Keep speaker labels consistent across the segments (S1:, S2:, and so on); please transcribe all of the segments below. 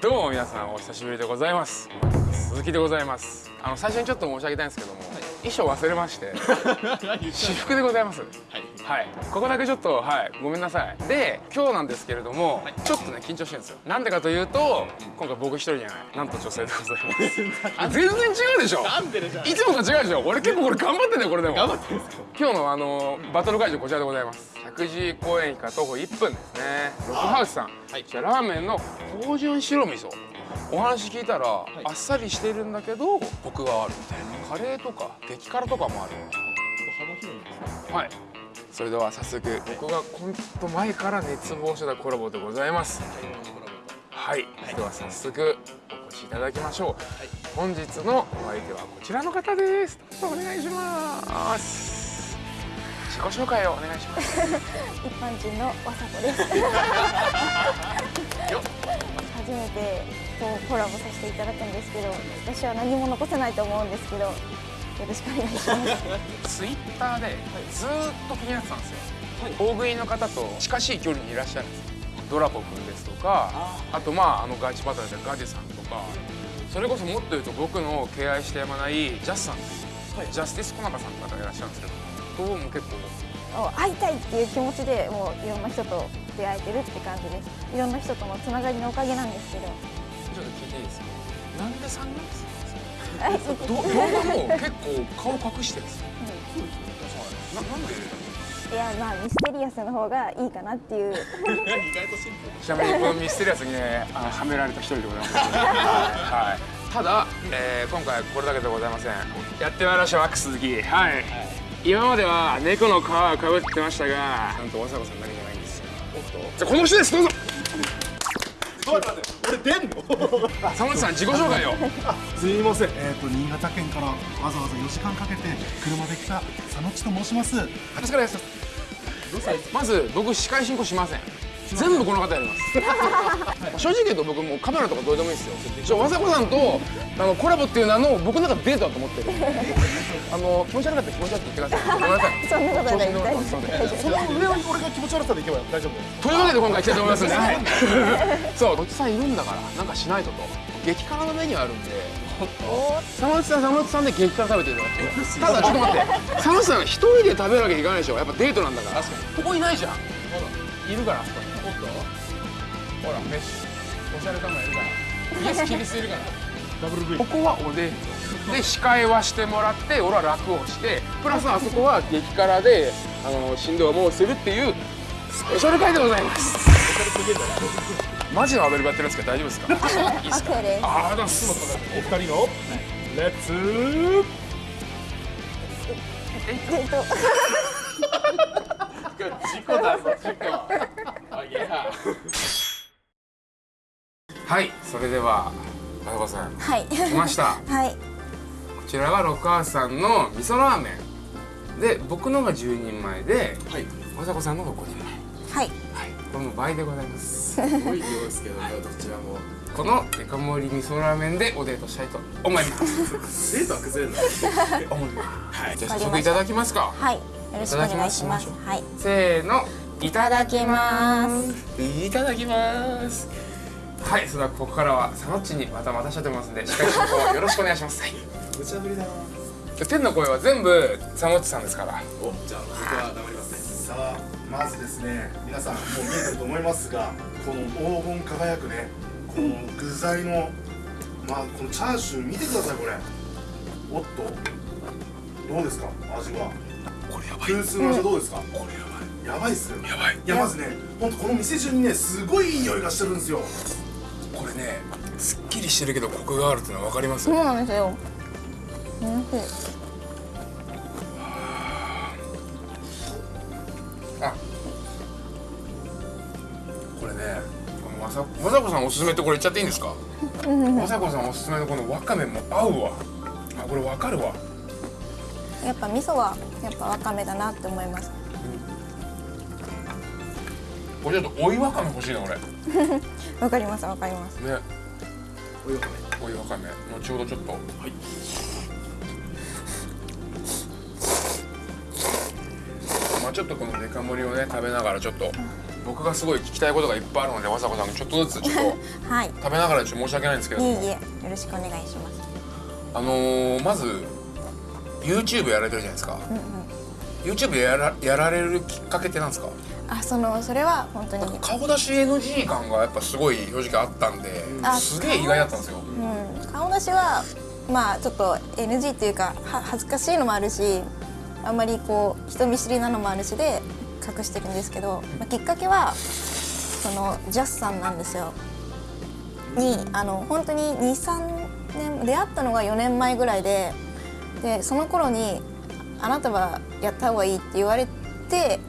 S1: どうも皆さんお久しぶりでございます。鈴木でございます。あの最初にちょっと申し上げたいんですけども、衣装忘れまして。私服でございます。はい、ここだけちょっとはい。ごめんなさい。で今日なんですけれども、ちょっとね緊張してるんですよ。なんでかというと今回僕一人じゃない。なんと女性でございます。あ全然違うでしょ。
S2: なんででしょ
S1: いつもと違うでしょ。俺結構これ頑張ってんだよこれでも。
S2: 頑張ってるんですか
S1: 今日のあのバトル会場こちらでございます。石神井公園駅から徒歩1分ですね。ロックハウスさん、
S2: はい。
S1: こちらラーメンの芳醇白味噌。お話聞いたら、あっさりしてるんだけどコクがあるみたいな。カレーとか激辛とかもある。
S2: 幅広いんですね。
S1: はいそれでは早速。僕がコント前から熱望してたコラボでございます。はい、では早速お越しいただきましょう、本日のお相手はこちらの方です。お願いします。自己紹介をお願いします。
S3: 一般人のわさこです。初めてこうコラボさせていただくんですけど私は何も残せないと思うんですけどよろしくお願いします。
S1: ツイッターでずーっと気になってたんですよ、大食いの方と近しい距離にいらっしゃるんですよ。ドラポくんですとかあとまああのガチバトルでガジさんとかそれこそもっと言うと僕の敬愛してやまないジャスさんっていう、ジャスティスコナカさん方がいらっしゃるんですけどとも結構。
S3: 会いたいっていう気持ちでもういろんな人と出会えてるって感じです。いろんな人とのつながりのおかげなんですけど。
S1: ちょっと聞いていいですか？なんでサングラス
S3: あ
S1: ど動画も結構顔隠してるんですよななんで
S3: いやまあミステリアスの方がいいかなっていう。
S2: 意外とシンプル
S1: ちなみにこのミステリアスにねあのはめられた一人でございます、はい、ただ、えー今回これだけではございません。やってまいりましたワックス鈴木はい、今までは猫の皮をかぶってましたがなんとわさこさんだけじゃないんですよ。じゃあこの人ですどうぞ。
S2: ちょっと待って。俺出んの？
S1: 佐本さん自己紹介を。
S2: すみません。
S4: えー、と新潟県からわざわざ4時間かけて車で来た佐野地と申します。
S1: よろしくお願いしますまず僕司会進行しません全部この方やります。正直言うと僕もうカメラとかどうでもいいですよ。ちょわさこさんとあのコラボっていう名の僕の中でデートだと思ってる。あの気持ち悪かったら気持ち悪く言ってください。ごめんなさい
S3: そんなことはない
S1: 調子に乗らない
S3: 大丈夫
S2: その上は俺が気持ち悪さでいけば大丈夫
S1: というわけで今回来たいと思いますんで、そうどっちさんいるんだからなんかしないとと。激辛のメニューあるんで。佐野内さん佐野内さんで激辛食べていただきただちょっと待って。佐野内さん一人で食べるわけにいかないでしょ。やっぱデートなんだから。
S2: 確か
S1: ここいないじゃん。いるからあそこにほら飯おしゃれカメラいるから。イエスキリスいるから。
S2: ダブル V
S1: ここはおデートで司会はしてもらって俺は楽をしてプラスあそこは激辛であの振動をもうするっていうスペシャル回でございます。マジのアドリブやってるんですけど大丈夫ですか？いいです。かあありがとうございます
S2: お二人のレッツ
S3: えっと。
S2: 事故だぞ事故。あいや
S1: はいそれではあやこさん
S3: はい。
S1: 来ました。こ
S3: はい。
S1: ちらがロックハウスさんの味噌ラーメン。で僕のが10人前で
S2: はい。
S1: まさこさんのが5人前
S3: はい。
S1: はいこれも倍でございます。
S2: すごい量ですけどねどちらも。
S1: このデカ盛り味噌ラーメンでおデートしたいと思います。
S2: デートは崩れない
S1: 思います。はい。じゃあ早速いただきますか。
S3: はい。よろしくお願いします。
S1: いただき
S3: はい
S1: せーの。いただき
S3: ます。
S1: いただきますはいそれではここからはサノッチにまた待たせてますんで司会進行よろしくお願いします。はい。
S2: 無茶ぶりだな
S1: 天の声は全部サノッチさんですから。
S2: おじゃあ僕は黙りますね。
S4: さあまずですね皆さんもう見えてると思いますがこの黄金輝くねこの具材のまあこのチャーシュー見てくださいこれ。おっとどうですか味は。
S1: これやば
S4: 空数の味はどうですか、
S1: これやばい。
S4: やばいっすよ。
S1: やばい。
S4: いやまずね本当この店中にねすごいいい匂いがしてるんですよ
S1: これねすっきりしてるけどコクがあるっていうのは分かります
S3: そうなんですよ。うん
S1: あこれねわさわさこさんおすすめってこれ言っちゃっていいんですか？わさこさんおすすめのこのわかめも合うわ。あこれわかるわ。
S3: やっぱ味噌はやっぱわかめだなって思います
S1: これちょっと追いわかめ欲しいな俺。ね
S3: わかりますわかります。
S2: おいわかめ。
S1: 追いわかめ。後ほどちょっと。
S2: はい。
S1: まあちょっとこのデカ盛りをね食べながらちょっと僕がすごい聞きたいことがいっぱいあるのでわさこさんちょっとずつちょっと
S3: はい。
S1: 食べながらちょっと申し訳ないんですけれども。
S3: いえいえよろしくお願いします。
S1: あのー、まず YouTube やられてるじゃないですか、YouTube やらやられるきっかけってなんですか？
S3: あそのそれは本当に。
S1: 顔出し NG 感がやっぱすごい正直あったんで
S3: あ
S1: すげえ意外だったんですよ。
S3: うん、顔出しはまあちょっと NG っていうかは恥ずかしいのもあるしあんまりこう人見知りなのもあるしで隠してるんですけど、まあ、きっかけはそのジャスさんなんですよ。にあの本当に23年出会ったのが4年前ぐらいででその頃に「あなたはやった方がいい」って言われて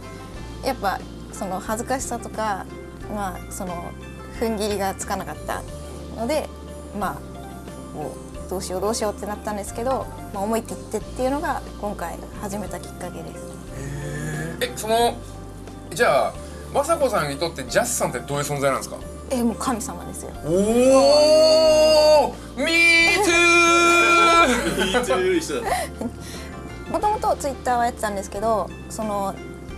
S3: やっぱその恥ずかしさとかまあその踏ん切りがつかなかったのでまあもうどうしようどうしようってなったんですけど、まあ、思い切ってっていうのが今回始めたきっかけです。
S1: えそのじゃあ雅子さんにとってジャスさんってどういう存在なんですか？
S3: えもう神様ですよ。
S1: おお Me too
S3: もともとツイッターはやってたんですけどその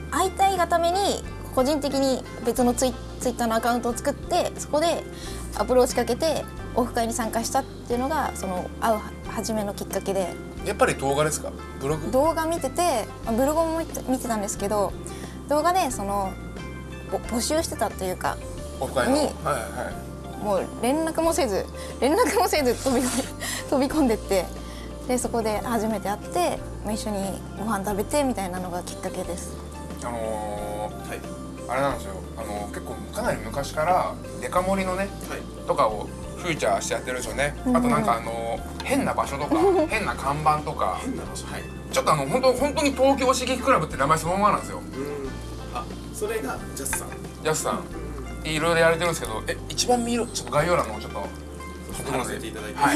S3: 会いたいがために個人的に別のツイツイッターのアカウントを作ってそこでアプローチかけてオフ会に参加したっていうのがその会う初めのきっかけで。
S1: やっぱり動画ですか？ブログ？
S3: 動画見ててまあブログも見てたんですけど動画でそのぼ募集してたというか
S1: オフ会の？はい
S3: に
S1: はい。
S3: もう連絡もせず連絡もせず飛び込ん 飛び込んでってでそこで初めて会ってまあ一緒にご飯食べてみたいなのがきっかけです。
S1: あのー
S2: はい
S1: あれなんですよ。あの結構かなり昔からデカ盛りのね
S2: はい。
S1: とかをフューチャーしてやってるんですよね、
S3: うん
S1: あとなんかあの変な場所とか変な看板とか
S2: 変な場所はい。
S1: ちょっとあの本当本当に東京刺激クラブって名前そのままなんですよ。
S2: うん。あそれがジャスさん。
S1: ジャスさん。いろいろやられてるんですけどえ一番見るちょっと概要欄のちょっと
S2: 貼らせていただいて。
S1: はい。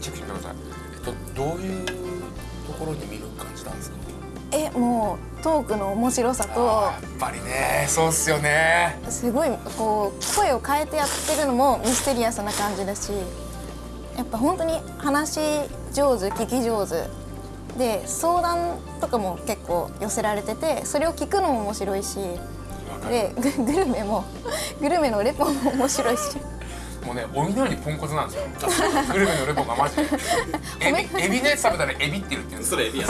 S1: チェックしてください。えっとどういうところに見る感じなんですか？
S3: えもうトークの面白さと
S1: やっぱりねそうっすよね。
S3: すごいこう声を変えてやってるのもミステリアスな感じだしやっぱ本当に話し上手聞き上手で相談とかも結構寄せられててそれを聞くのも面白いしでググルメもグルメのレポも面白いし
S1: もうね鬼のようにポンコツなんですよ。グルメのレポがマジで。エビエビのやつ食べたらエビってるって言うんです
S2: それエビや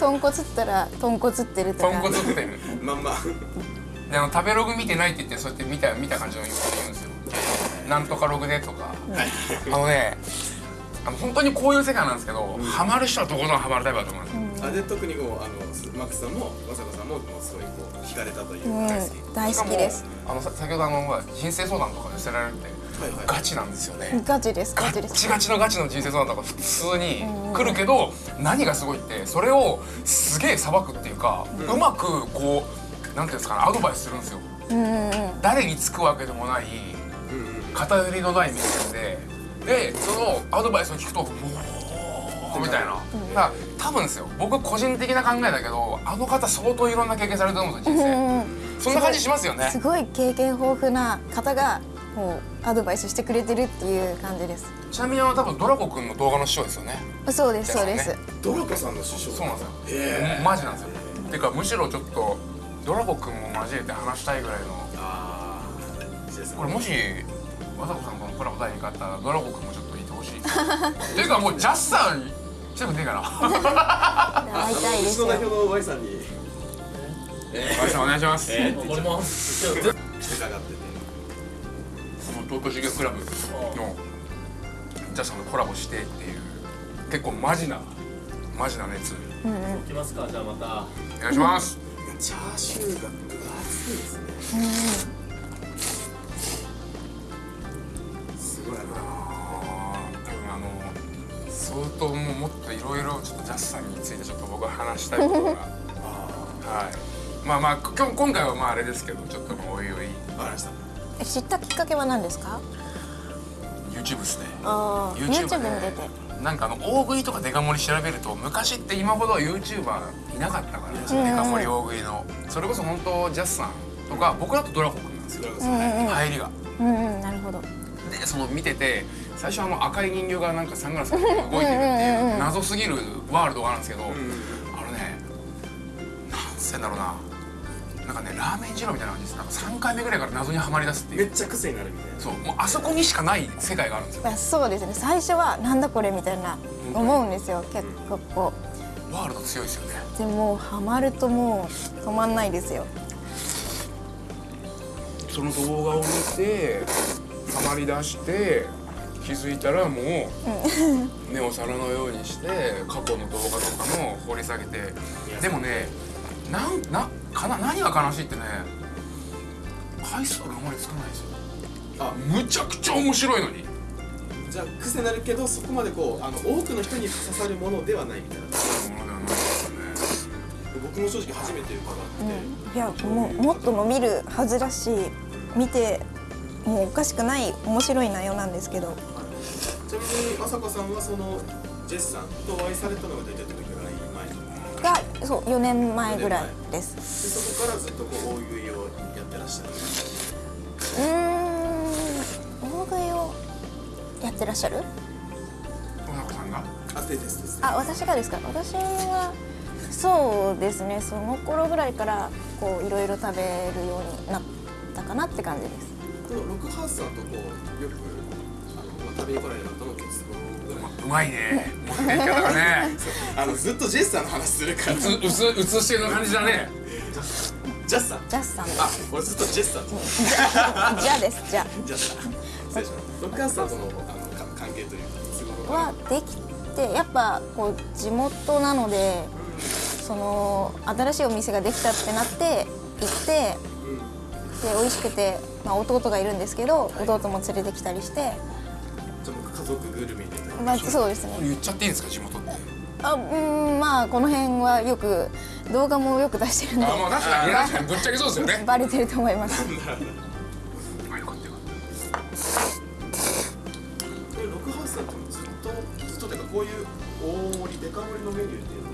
S3: 豚骨 ったら豚骨ってるとか。
S1: ポンコツってる。
S2: まんま。
S1: であの食べログ見てないって言ってそうやって見た見た感じの言うこと言うんですよ。なんとかログでとか、あのねあの本当にこういう世界なんですけど、ハマる人はとことんハマるタイプだと思うんですよ、
S2: あで特にこうあのマックスさんもまさこさんももうすごいこう惹かれたという
S3: うん
S2: 大好き。
S3: 大好きです。
S1: あのさ先ほどあの人生相談とか寄せられるって、ガチなんですよね、
S3: ガチです
S1: ガ
S3: ガチです。
S1: ガチのガチの人生相談とか普通に来るけど何がすごいってそれをすげえさばくっていうか、うまくこうなんていうんですかねアドバイスするんですよ。
S3: うんうんうん。
S1: 誰につくわけでもない
S2: うんうん
S1: 偏りのない目線で。でそのアドバイスを聞くと「おー」みたいな、だから多分ですよ。僕個人的な考えだけどあの方相当いろんな経験されてると思うんですよ人
S3: うん
S1: 生
S3: うん。
S1: そんな感じしますよね。
S3: すごい経験豊富な方がもうアドバイスしてくれてるっていう感じです。
S1: ちなみにあの多分ドラゴくんの動画の師匠ですよね。
S3: そうですそうです、
S2: ドラコさんの師匠。
S1: そうなんですよ。
S2: へ
S1: マジなんですよ。ていうかむしろちょっとドラゴくんも交えて話したいぐらいの。
S2: ああ
S1: これもし雅子さんとのコラボ第2回あったらドラゴくんもちょっといてほしいっ ていうかもうジャスさん来てくんねえかな
S3: 会いたいです。よ
S2: 代表の Y さんに。
S1: お願いします。お願いします。
S2: えー、俺もしてかかってて
S1: 東京刺激クラブのジャスさんとコラボしてっていう結構マジなマジな熱。
S3: うんうん。
S5: 行きますかじゃあまた
S1: お願いします。
S2: チャーシューが分厚いですね。すごいな。
S1: あー多分あの相当もうもっといろいろちょっとジャスさんについてちょっと僕は話したいことが。はい。まあまあ今日今回はまああれですけどちょっとまあおいおい。
S2: わかりました
S3: え知ったきっかけは何ですか
S1: ？YouTube ですね。
S3: ああ
S1: YouTube
S3: に出て。
S1: なんかあの大食いとかデカ盛り調べると昔って今ほど YouTuber いなかったから、デカ盛り大食いの。それこそ本当ジャスさんとか僕だとドラゴンくんなんですよ。
S2: ドラコさん、
S3: うんうん。
S1: 入りが。
S3: うんうんなるほど。
S1: でその見てて最初あの赤い人形がなんかサングラスかけて動いてるっていう謎すぎるワールドがあるんですけど、あのねなんつってんだろうななんかねラーメン二郎みたいな感じです。なんか3回目ぐらいから謎にはまり出すっていう。
S2: めっちゃ癖になるみたいな。
S1: そうもうあそこにしかない世界があるんですよ。
S3: まあそうですね。最初はなんだこれみたいな思うんですよ。結構。こ
S1: ワールド強いですよね。
S3: うでもハマるともう止まんないですよ。
S1: その動画を見てハマり出して気づいたらもう 目を皿のようにして過去の動画とかも掘り下げて。でもねなんなかな何が悲しいってね回数があまりつかないですよ。
S2: あ
S1: むちゃくちゃ面白いのに。
S2: じゃあ癖になるけどそこまでこうあの多くの人に刺さるものではないみたいな。
S1: ものではないですね。
S2: 僕も正直初めて伺って、
S3: いやもうもっと伸びるはずだし見てもうおかしくない面白い内容なんですけど。
S2: ちなみにまさこさんはそのジェスさんとお会いされたのが大体どれくらい前で
S3: がそう4年前ぐらいです。
S2: そこからずっとこう大食いをやってらっしゃる？
S3: うーん大食いをやってらっしゃる？
S1: 小中さんが？
S2: あでですです。
S3: あ私がですか？私はそうですねその頃ぐらいからこういろいろ食べるようになったかなって感じです。
S2: このロックハウスさんとこうよくあの、まあ、食べに来られるう
S1: まいね。持っていき方がね。
S2: あのずっとジェスさんの話するから。
S1: うつうつうつしてる感じだね。
S2: ジャスさん
S3: ジャスさん
S2: あ俺ずっとジェスさん
S3: じゃあです。じゃ
S2: ジャスさん失礼しましたロックハウスさんとのあのか関係というかすごく
S3: はできてやっぱこう地元なのでその新しいお店ができたってなって行ってで美味しくて、まあ、弟がいるんですけど弟も連れてきたりして。
S2: じゃあ僕家族ぐるみで
S3: まあそうですね。
S1: 言っちゃっていいんですか地元って。
S3: あうんまあこの辺はよく動画もよく出してるんで。
S1: あまあ確かに確かにぶっちゃけそうですよね。
S3: バレてると思います。
S1: あよかったよか
S2: これロックハウスさんってずっとずっとてかこういう大盛りデカ盛りのメニューっていうのを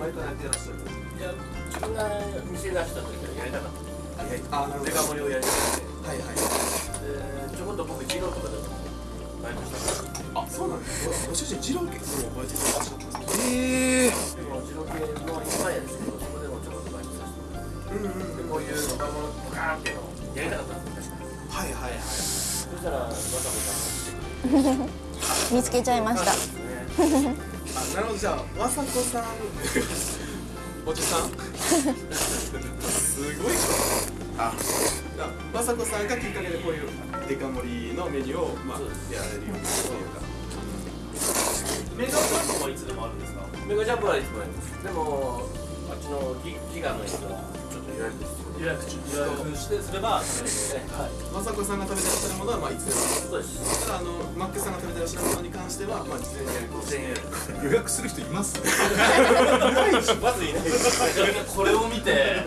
S2: 前からやってらっしゃる
S5: いや自分が店出した時はやりたかっ
S2: あいやあなるほど
S5: たデカ盛りをやりたくて
S2: はいはい
S5: でちょこっと僕二郎とかでも
S2: あそうなんですかご主人二郎結構バイトしてらっしたんですか
S1: ええ
S5: でも二郎系の一番やですけどそこでもちょっとバイトさせてもらってうんうんでこういうデカ盛りガーンっていうのをやりたかったんです確か
S2: はいはいはい
S5: そしたらわざわざ
S3: 見つけちゃいました。
S5: ね
S2: あなるほどじゃあまさこさんおじさん。すごい。あまさこさんがきっかけでこういうデカ盛りのメニューをまあやられるようになったというか。
S5: メガジャンプはいつでもあるんです。かメガジャンプはいつもあります。でもあっちのギギガのやつはちょっと予約予約予約してすれば食べれるので、はい、
S2: まさこさんが食べてらっしゃるものはまあいつでも
S5: そうです
S2: ただあのマックさんが食べてらっしゃるものに関してはまあ事前に予約をして
S5: 5000円
S4: 予約する人います？
S5: まずいな。いこれを見て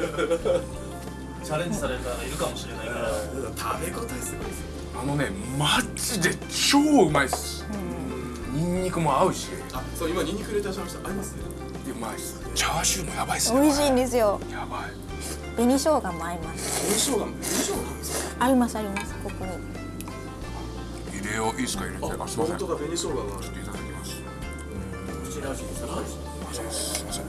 S5: チャレンジされたらいるかもしれないから。
S2: 食べ応えすごいですよ。
S1: あのねマジで超うまいっす。ニンニクも合うし。
S2: あそう今ニンニク入れてらっしゃいました。あります？ね
S1: うまいっす。チャーシューもやばいっすね
S3: 美味しいんですよ。
S1: やばい
S3: 紅生姜も合います。
S2: 紅生姜も紅生姜なんですか？
S3: ありますありますここに。
S1: 入れよういいっすか？入れて。あすいません。ちょ
S2: 本当だ紅生姜が。
S1: っといただきます。
S5: 口直しにさらに
S1: すいません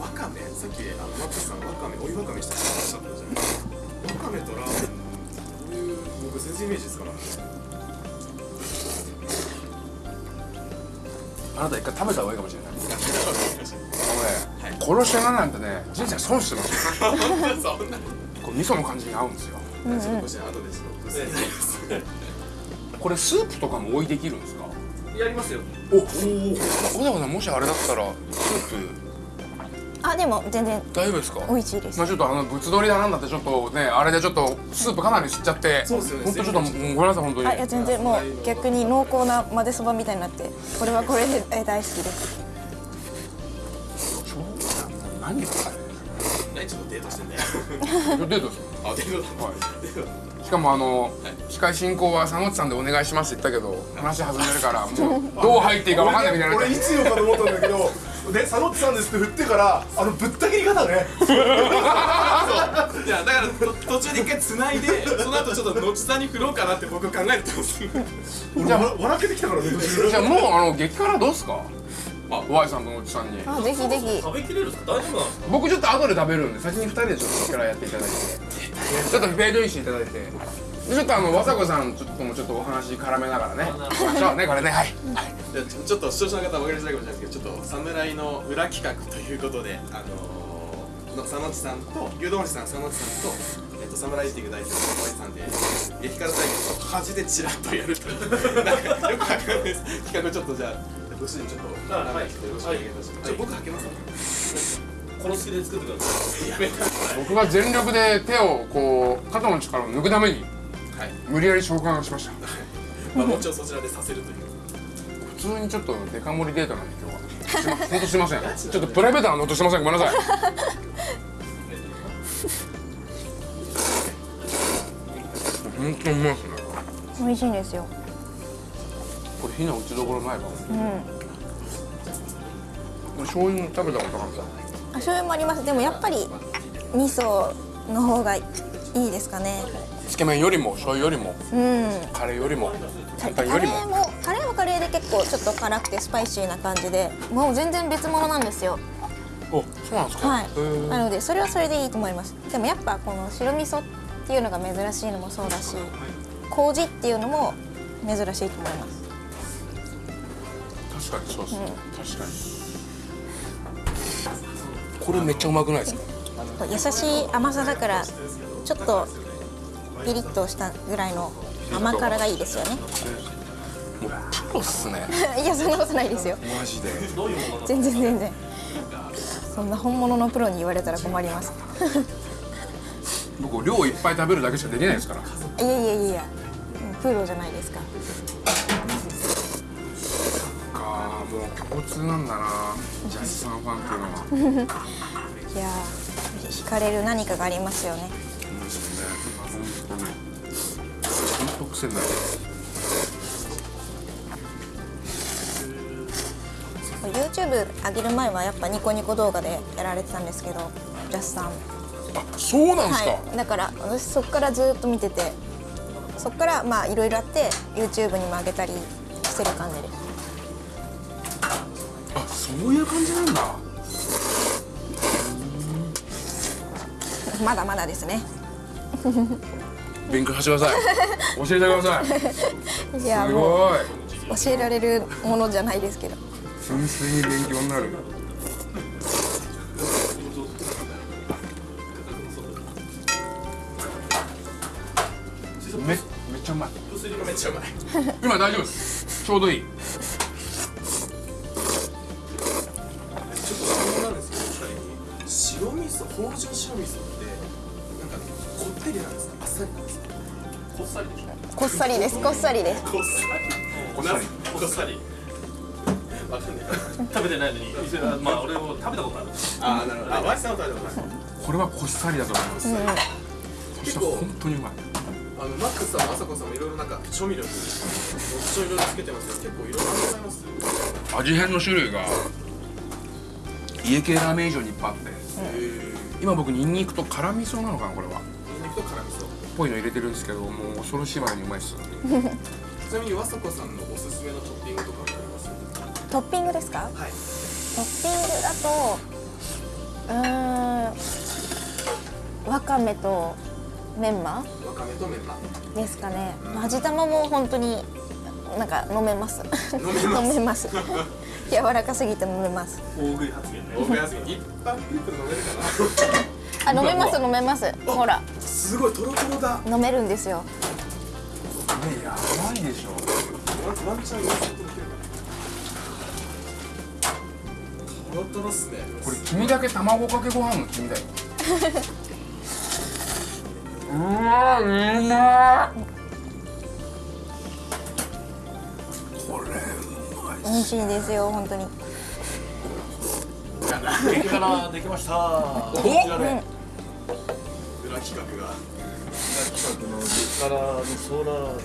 S2: わかめ？さっきあのマックスさんわかめお湯わかめしたったじゃわかめとラーメンどういう僕全然イメージですか。ら
S1: あなた一回食べた方がいいかもしれない 殺し屋なんてね人生損してます これ味噌の感じに合うんですよ。
S2: ちょっとご主人後でちょっと
S1: これスープとかも追いできるんですか？
S5: やりますよ。
S1: おお小高さんもしあれだったらスープ。
S3: あでも全然。
S1: 大丈夫ですか？
S3: 美味しいです。
S1: まあちょっとあのぶつ取りだなんだってちょっとねあれでちょっとスープかなり吸っちゃって。
S2: そうですよね。
S1: 本当ちょっともうごめんなさい本当に。
S3: あいや全然。もう逆に濃厚な混ぜそばみたいになってこれはこれでえ大好きです。
S1: 超何こ
S2: 何ちょっとデートしてんだよ。
S1: れデートです
S2: あデートだ
S1: はい。しかもあの司会進行は佐野内さんでお願いしますって言ったけど話弾んでるからもうどう入っていいか分かんないみたいになっ
S4: 俺いつ言おうかと思ったんだけどで佐野さんですって振ってからあのぶった切り方ね。
S2: いやだからと途中で一回繋いでその後ちょっと後さんに振ろうかなって僕考えてたんですよ。
S4: 俺わ笑けてきたからね。
S1: じゃあもうあの激辛どうっすか？あ Y さんとのおじさんに。
S3: あぜひぜひ。
S5: 食べきれるんですか？大丈夫なんですか？
S1: 僕ちょっと後で食べるんで先に2人でちょっと力やっていただいて。ちょっとフェードインしていただいて。でちょっとあの和子さんちょっともちょっとお話絡めながらね。行きましょうねこれね。はい。
S2: じゃあちょっと視聴者の方は分かりづらいかもしれないですけどちょっと侍の裏企画ということであのー、の佐野地さんと牛丼師さん佐野地さんとえっと侍っていう代表の小井さんで激辛対決を端でチラッとやるという。なんかよくわかんないです。企画をちょっとじゃあご主人ちょっと
S5: あはい
S2: よろしくお願いいたします、ちょ僕はけます
S5: この好きで作ってください。
S1: 僕が全力で手をこう肩の力を抜くために
S2: はい、
S1: 無理やり召喚しました。
S2: まあ、もちろんそちらでさせるという。
S1: 普通にちょっとデカ盛りデートなんで今日は。本当すいません。ちょっとプライベートなノートしてませんごめんなさい。本当にうまいですね。
S3: 美味しいんですよ
S1: これ非の打ちどころないかも。
S3: うん。
S1: 醤油食べたことなかった
S3: あ醤油もあります。でもやっぱり味噌の方がいいですかね。
S1: つけ麺よりも醤油よりも
S3: うん。
S1: カレーよりも
S3: カ
S1: 簡単よりも。
S3: レーもカレーはカレーで結構ちょっと辛くてスパイシーな感じでもう全然別物なんですよ。
S1: おそうなんですか？
S3: はい。なのでそれはそれでいいと思います。でもやっぱこの白味噌っていうのが珍しいのもそうだし麹っていうのも珍しいと思います
S1: 確かにそうですね、確かに。これめっちゃうまくないですか？
S3: 優しい甘さだからちょっとピリッとしたぐらいの甘辛がいいですよね。
S1: もうプロっすね。
S3: いやそんなことないですよ。
S1: マジで。
S3: 全然全然。そんな本物のプロに言われたら困ります。
S1: 僕量いっぱい食べるだけしかできないですから。
S3: いやいやいや。プロじゃないですか
S1: かもう共通なんだな。ジャスさんファンっていうのは。
S3: いやー惹かれる何かがありますよね。
S1: そうですよね。本当に本当癖になる
S3: YouTube 上げる前はやっぱニコニコ動画でやられてたんですけどジャスさん。
S1: あそうなんですか、
S3: はい。だから私そこからずっと見ててそこからまあいろいろあって YouTube にも上げたりしてる感じで。す
S1: あそういう感じなんだ。
S3: まだまだですね。
S1: 勉強させてください。教えてください。
S3: いや
S1: す
S3: もう
S1: ごい。
S3: 教えられるものじゃないですけど。
S1: 純粋に勉強になる。めめっちゃうまい。
S2: めっちゃうまい。
S1: 今大丈夫です。ちょうどいい
S2: 白味噌芳醇白味噌ってなんかこってりなんですか？あっさりなんですか？こっさりでしょ
S3: こっさりです。こっさり。です
S2: こっさり。こっさり。こっさりわかんない。
S5: 食べてないのに。まあ俺も食べたことある。
S2: あーなるほどあワイさんは食べたことない
S1: これはこっさりだと思います、そして本当にうまい
S2: あのマックスさん、まさこさんもいろいろなんか調味料に特徴いろいろつけてますけど結構いろいろございます
S1: 味変の種類が家系ラーメン以上にいっぱいあって。
S2: え
S1: 今僕ニンニクと辛味噌なのかなこれは。
S2: ニンニクと辛味噌。
S1: ぽいの入れてるんですけどもう恐ろしいまでにうまいっす
S2: ちなみにわさこさんのおすすめのトッピングとかあります？
S3: トッピングですか？
S2: はい。
S3: トッピングだとうーんわかめとメンマ？
S2: わかめとメンマ。
S3: ですかね。味玉も本当になんか飲めます。
S2: 飲めます。
S3: 飲めます柔らかすぎて飲めます。
S5: 大食い発言ね。
S2: 大部屋すぎ一般ピープル飲めるか
S3: あ飲めます飲めます。ほら。
S2: なすごいトロトロだ。
S3: 飲めるんですよ。
S1: ねやばいでしょ。
S2: ワンワンチャンワンチャンとできるかなトロトロっすね。
S1: これ黄身だけ卵かけご飯の黄身だよ。うわうまい
S3: 美味しいですよ本当に。
S5: 激辛できました。
S1: お
S5: こちらで
S2: 裏企画が
S5: 企画の激辛のソーラーメン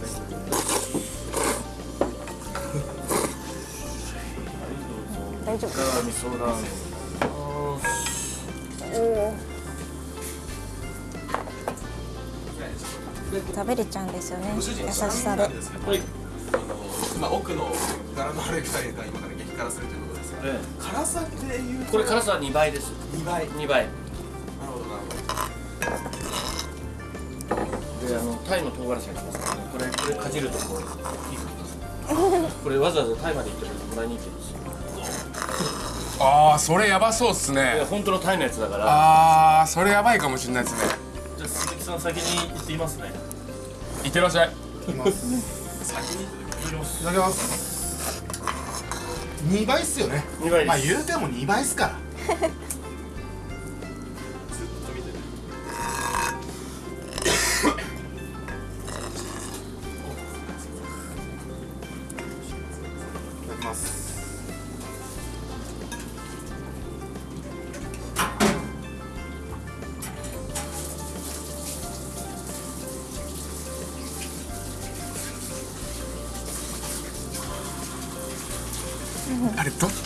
S3: 大丈夫。
S5: 味噌ラーメン
S3: おお食べれちゃうんですよね優しさで。
S5: はい。
S2: まあ奥の柄のある二人が今から激辛するということですが
S5: え
S2: 辛さでいうと
S5: これ辛さは2倍です。
S2: 2倍。なる
S5: 2倍
S2: ほどなるほど。
S5: であのタイの唐辛子が来ますからね。これこれかじるとこう火がきますこれわざわざタイまで行ってもらいに行ってるんですよ
S1: ああそれやばそうっす
S5: いや
S1: ね
S5: 本当のタイのやつだから。
S1: ああそれやばいかもしれないですね。
S5: じゃあ鈴木さん先に行ってみますね。
S1: いってらっしゃい。
S4: いきます。
S2: 先に。
S5: いただきます。
S4: いただきます2倍っすよね。
S5: 2倍
S4: まあ言うても2倍っすから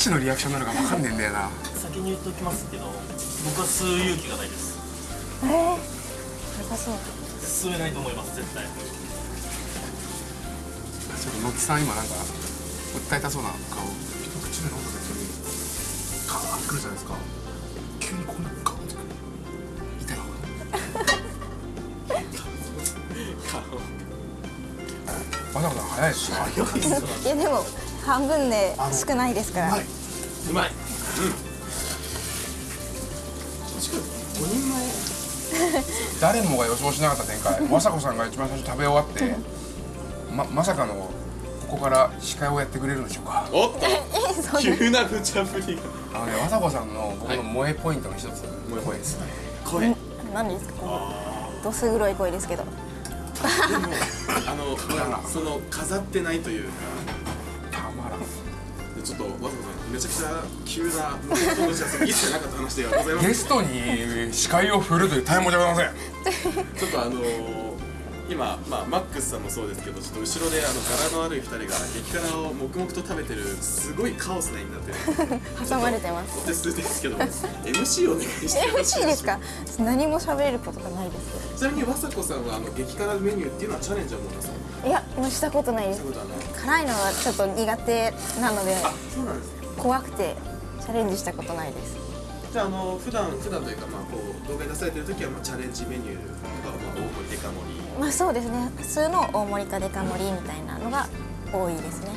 S1: ちのリアクションなのかわかんねえんだよな。
S5: 先に言っておきますけど僕は吸う勇気がないです。
S3: えー、やばそう。
S5: 吸えないと思います絶対。
S1: ちょっと野木さん今なんか訴えたそうな顔
S4: 一口目飲んだ時にカーってくるじゃないですか。急にここにガーンってくる
S1: 痛いわざわざ早いし
S3: いやでも半分で少ないですから
S4: はい。う
S2: まい確かに5人前。
S1: 誰もが予想しなかった展開。雅子さんが一番最初食べ終わってままさかのここから司会をやってくれるんでしょうか。
S2: おっと。急な無茶ぶりが。
S1: あのね雅子さんの僕の萌えポイントの一つ。声ですね
S2: 声。
S3: 何ですか？このどす黒い声ですけど。
S2: でもあのまあ その飾ってないというか。
S1: たまらん。
S2: ちょっとわざわざめちゃくちゃ急な一切なかった話ではございません
S1: ゲストに司会を振るという大問じゃございません。
S2: ちょっとあのー今、まあ、マックスさんもそうですけどちょっと後ろであの柄の悪い2人が激辛を黙々と食べてるすごいカオスな絵になってる。
S3: 挟まれてます。
S2: お手数です。けど MC お願いしてよろしい
S3: MC ですか？何も喋ることがないですけ
S2: ちなみに和子さんはあの激辛メニューっていうのはチャレンジはもうなさ
S3: いやもうしたことないです。辛いのはちょっと苦手なので。
S2: あそうなんですね
S3: 怖くてチャレンジしたことないです。
S2: じゃああの普段普段というかまあこう動画に出されてる時はまあチャレンジメニューとかまあ大盛りデカ盛り。
S3: まあそうですね。普通の大盛りかデカ盛りみたいなのが多いですね。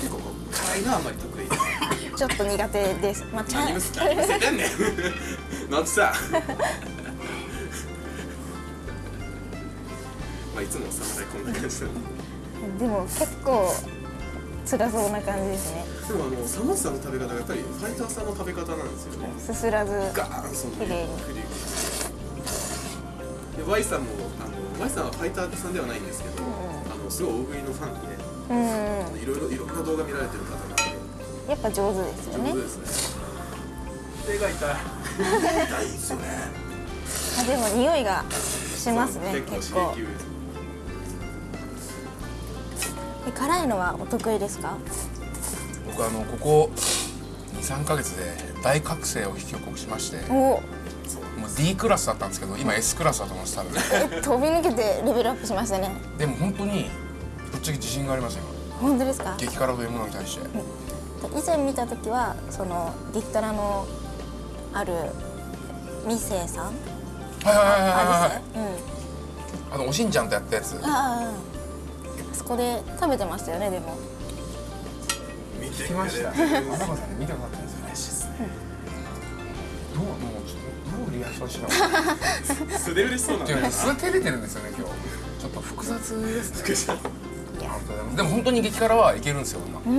S2: 結構辛いのはあんまり得意。
S3: ちょっと苦手です。まあ チャ
S2: 何むせ何むせてんねん。のちさんまあいつも侍こんな感じなんで
S3: でも結構辛そうな感じですね。
S2: でもあのサモさんの食べ方がやっぱりファイターさんの食べ方なんですよね。
S3: すすらず。
S2: ガーンその
S3: 綺麗に
S2: で Y さんもあの Y さんはファイターさんではないんですけど、あのすごい大食いのファンで
S3: うんうん。
S2: あのいろいろいろんな動画見られてる方なんで。
S3: やっぱ上手ですよね。
S2: 上手ですね。手が痛い。痛いですよね。
S3: あでも匂いがしますね
S2: 結
S3: 結構
S2: 構。刺激です
S3: え辛いのはお得意ですか？
S1: 僕あのここ23ヶ月で大覚醒を引き起こしまして
S3: お。
S1: もう D クラスだったんですけど今 S クラスだと思うんです多分
S3: え飛び抜けてレベルアップしましたね。
S1: でも本当にぶっちゃけ自信がありますよ。
S3: 本当ですか？
S1: 激辛というものに対して。
S3: 以前見た時はその激辛のあるミセさん？
S1: はいはいはいはいはい
S3: あミセうん。
S1: あのおしんちゃんとやったやつ。
S3: あああそこで食べてましたよねでも。
S2: 見て
S1: ました。
S2: くれてる
S1: まさんに見てもらったんですよ
S2: 嬉しいですね
S1: どうもうちょっとどうリアクションしよう。か
S2: 素で嬉しそうなんだ
S1: 素照れてるんですよね今日。ちょっと複雑ですね。でも本当に激辛はいけるんですよ今。
S3: うー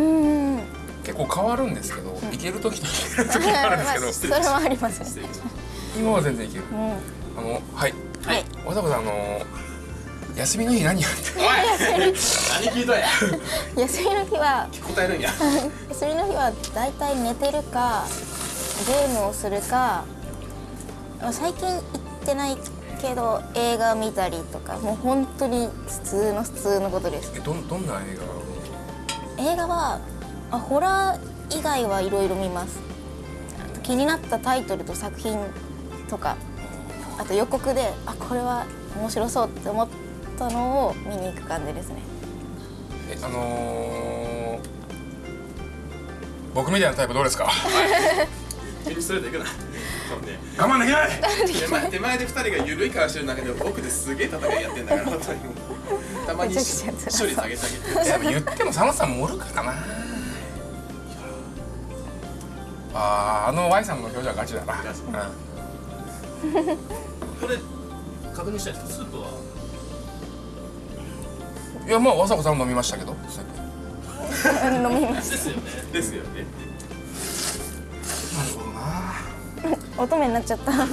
S3: ん
S1: 結構変わるんですけど、いける時といける時があるんですけど、
S3: ま あそれはあります。
S1: 今は全然いける。
S3: うん。
S1: あのはい。
S3: はい。
S1: わざわざあの 休みの日何やって
S2: たおい！何聞いとんや？
S3: 休みの日は
S2: 答えるんや。
S3: 休みの日はだいたい寝てるかゲームをするかまあ最近行ってないけど映画見たりとかもう本当に普通の普通のことです。
S1: えどんどんな映
S3: 映画はあホラー以外はいろいろ見ます。気になったタイトルと作品とかあと予告であこれは面白そうって思ったのを見に行く感じですね。
S1: 画えあのー僕みたいなタイプどうですか？
S2: メニューストレートいくな。多分ね。
S1: 我慢できない！
S2: 手前手前で2人が緩い顔してる中で奥ですげえ戦いやってんだから 本当に。もうたまに処理下げてあげて
S1: でも言っても佐野さんもおるからな。あーあの Y さんの表情はガチだな、
S2: ガチ。
S5: これ確認したいんですか？スープは？
S1: うん、いやまあ和佐子さんも飲みましたけど。
S3: 飲みます
S5: ですよね。
S2: ですよね
S4: なるほどな。
S3: 乙女になっちゃった。
S2: ちな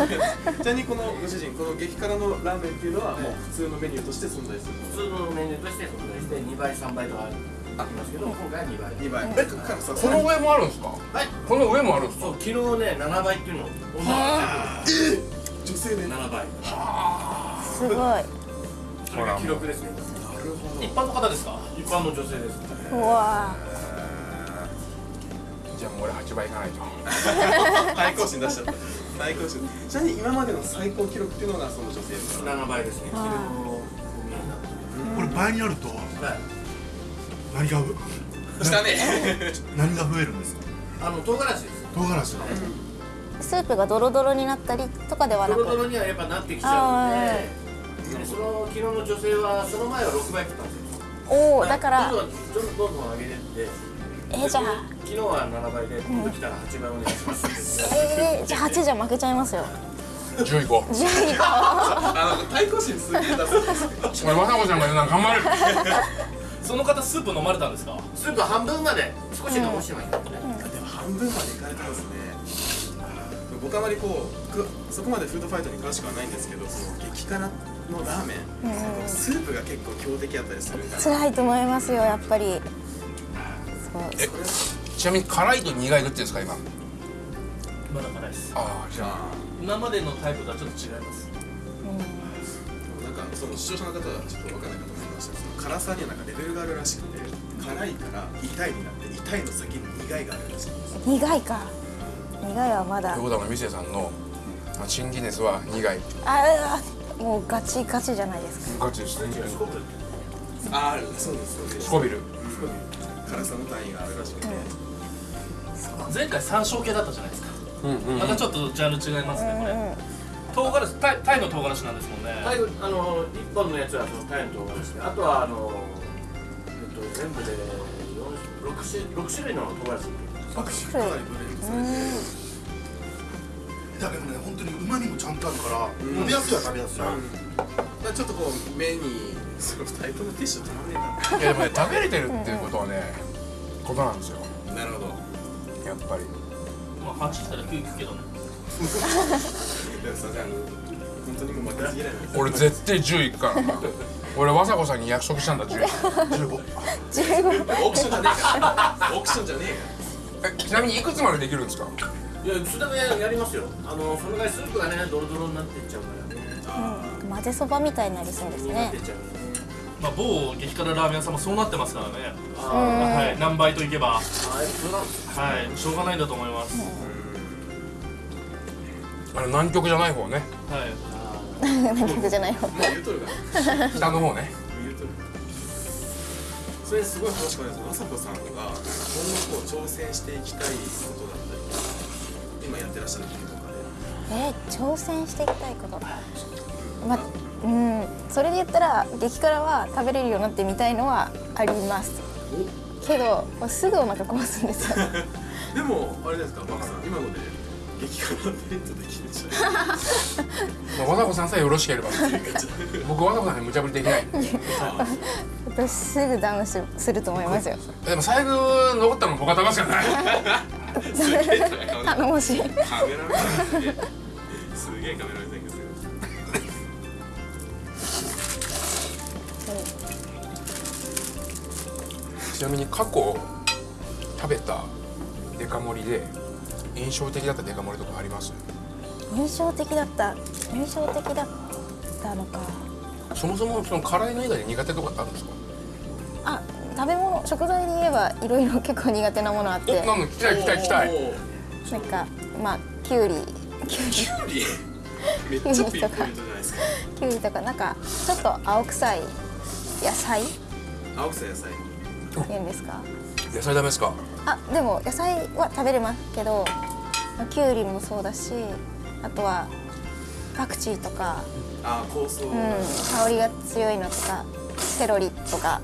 S2: みにこのご主人この激辛のラーメンっていうのはもう普通のメニューとして存在する
S5: 普通のメニューとして存在して2倍3倍とかありますけど今回は2倍
S2: 2倍え
S1: この上もあるんですか？
S5: はい
S1: この上もあるんですか？
S5: そう昨日ね7倍っていうのを
S2: 女性で
S5: ？7倍。
S3: すごい。
S5: それが記録ですね一般の方ですか？一般の女性です
S3: うわ
S1: じゃあもう俺8倍いかないと。
S2: 最高値出しちゃった。最高値ちなみに今までの最高記録っていうのがその女性ですか？ら
S5: 7倍ですね。
S4: これ倍になると
S5: たはい。
S4: 何が
S2: したね。
S4: 何が増えるんですか？
S5: あの唐辛子です。
S4: 唐辛子。が
S3: スープがドロドロになったりとかではなく。
S5: ドロドロにはやっぱなってきちゃうのででその昨日の女性はその前は6倍食ったんですよ。
S3: おおだから
S5: どんどんどんどんどん上げてって
S3: えーじゃあ
S5: 昨日は7倍で今度来たら8倍お願いしますって
S3: えー、じゃあ8じゃ負けちゃいますよ。
S1: 10いこ。う
S3: 10位か
S2: あの対抗心すげえ出すんですよ
S1: 俺和ちゃんが言うなん頑張る
S5: その方スープ飲まれたんですかスープ半分まで少し残してましたね、
S2: でも半分までいかれてますね。僕あまりこうくそこまでフードファイトに詳しくはないんですけどその激辛のラーメン、スープが結構強敵やったりするんだ
S3: 辛いと思いますよやっぱり。そう。
S1: えちなみに辛いと苦いどっちですか今？
S5: まだ辛いです。
S1: ああじゃあ。
S5: 今までのタイプとはちょっと違います。
S2: なんかその視聴者の方はちょっと分かんないかと思いました。けどその辛さにはなんかレベルがあるらしくて辛いから痛いになって痛いの先に苦いがあるらしいんです
S3: 苦いか。苦いはまだ。
S1: ということはミセさんのあチンギネスは苦い。
S3: ああもうガチガチじゃないですか。
S1: ガチですね。
S2: ああそうです。そうです
S1: スコビル
S2: 辛さの単位があるらしくて、
S5: 前回山椒系だったじゃないですか。
S1: うんうん。
S5: またちょっとジャンル違いますね。これ唐辛子タイタイの唐辛子なんですもんね。タイあの1本のやつはそのタイの唐辛子であとはあのえっと全部で6種 ,6 種類の唐辛子。
S2: かなりブレンドされて
S4: だけどね本当に旨味もちゃんとあるから食べやすいは食べやすい、
S2: まあちょっとこう目にそのタイプのティッシュ取らねえ
S1: いやでもね食べれてるっていうことはねことなんですよ。
S2: ななるほど。
S1: やっぱり。
S5: まあ8したら9いくけどね。
S2: でもさあの本当にもう負けず嫌いなんです
S1: 俺絶対10いくからな俺和佐子さんに約束したんだ10
S4: 15
S3: 15
S2: オークションじゃねえか。らオークションじゃねえか。
S1: えちなみにいくつまでできるんですか？
S5: いやそれがやりますよ。あのそのぐらいスープがねドロドロになっていっちゃうからね。
S3: 混ぜそばみたいになりそうですね。
S5: まあ某激辛ラーメン屋さんもそうなってますからね。
S3: うん。
S5: はい。何倍といけば。はい。しょうがないんだと思います。
S1: あの南極じゃない方ね。
S5: はい。
S3: 南極じゃない方。
S2: もう言うとるから。
S1: 北の方ね。
S2: 言うとる。それすごい話変わります。まさこさんが今後こう挑戦していきたいことだった今やってらっしゃることとかで。
S3: えー挑戦していきたいこと。まうん。それで言ったら激辛は食べれるようになってみたいのはあります。けどすぐお腹壊すんですよ。
S2: でもあれですかバカさん。今ので激辛デートできるんじゃない
S1: まあ和佐子さんさえよろしければ。僕和佐子さんに無茶ぶりできない
S3: 私すぐダウンすすると思いますよ。
S1: でも最後残ったの僕は食べますからね
S2: すげえカ
S3: 頼もしい。
S2: メラすげえすげえカメラ目線
S1: ちなみに過去食べたデカ盛りで印象的だったデカ盛りとかあります？
S3: 印象的だった。印象的だったのか。
S1: そもそもその辛いの以外で苦手とかってあるんですか？
S3: あ食べ物食材で言えばいろいろ結構苦手なものあって。
S1: おなんだ聞きたい聞きたい聞きたい。
S3: なんかまあきゅうりきゅうり
S2: キュウリめっちゃピンポイントじゃないですか。
S3: きゅうりとかなんかちょっと青臭い。野菜？っ
S2: 青草野菜。
S3: ていうんですか？
S1: 野菜ダメですか？
S3: あでも野菜は食べれますけどきゅうりもそうだしあとはパクチーとか、
S2: あー香草、
S3: うん、香りが強いのとかセロリとか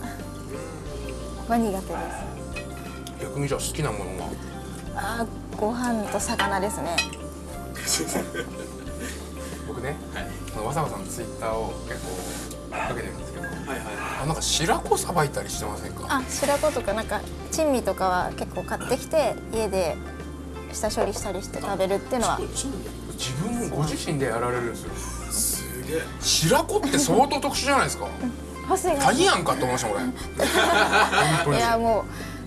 S3: は苦手です。
S1: 逆にじゃあ好きなものは？
S3: あご飯と魚ですね。
S1: 僕ね、そのわさわさんのツイッターを結構かけてるんですけど
S2: はいはい
S1: あなんか白子さばいたりしてませんか？
S3: あ白子とかなんか珍味とかは結構買ってきて家で下処理したりして食べるっていうのは。
S1: 自分ご自身でやられるんですよ。
S2: すげえ。
S1: 白子って相当特殊じゃないですか鍵やんかって思いました俺。
S3: いやも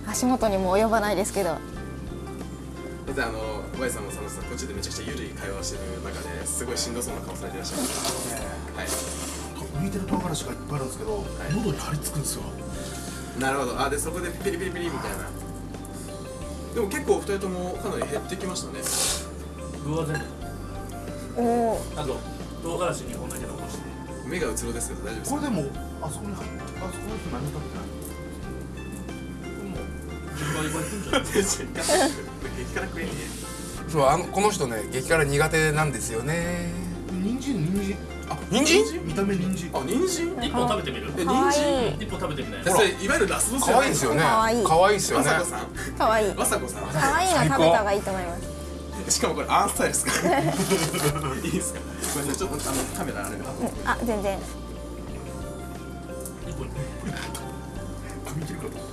S3: う足元にも及ばないですけど。
S2: だってあの Y さんも佐野さんこっちでめちゃくちゃゆるい会話をしてる中ですごいしんどそうな顔されていらっしゃいますはい。
S4: 浮いてる唐辛子がいっぱいあるんですけど、喉に張り付くんですよ。
S2: なるほど。あでそこでピリピリピリみたいな。でも結構二人ともかなり減ってきましたね。
S5: 具は全部
S3: おお
S5: あと唐辛子2本だけ残して。
S2: 目がうつろですけど大丈夫ですか？
S4: これでもあそこに入ってあそこの人何も食べてない。
S1: そうあのこの人ね激辛苦手なんですよね。
S4: 人参？人参？
S1: あ人参？
S4: 見た目人参？
S2: あ人参
S5: 一本食べてみる？
S2: 人参？
S5: 一本食べてみない
S2: それいわゆるラスボス
S1: 可愛いですよね。
S3: 可愛い。
S1: 可愛いですよね。
S2: わさこさん。
S3: かわい。い
S2: わさこさん。
S3: かわいいの食べた方がいいと思います。
S2: しかもこれアーンスタイルですか いいですか？ごめんなさい。ちょっとあのカメラあれ
S3: あ全然
S4: 髪切るかと。思っ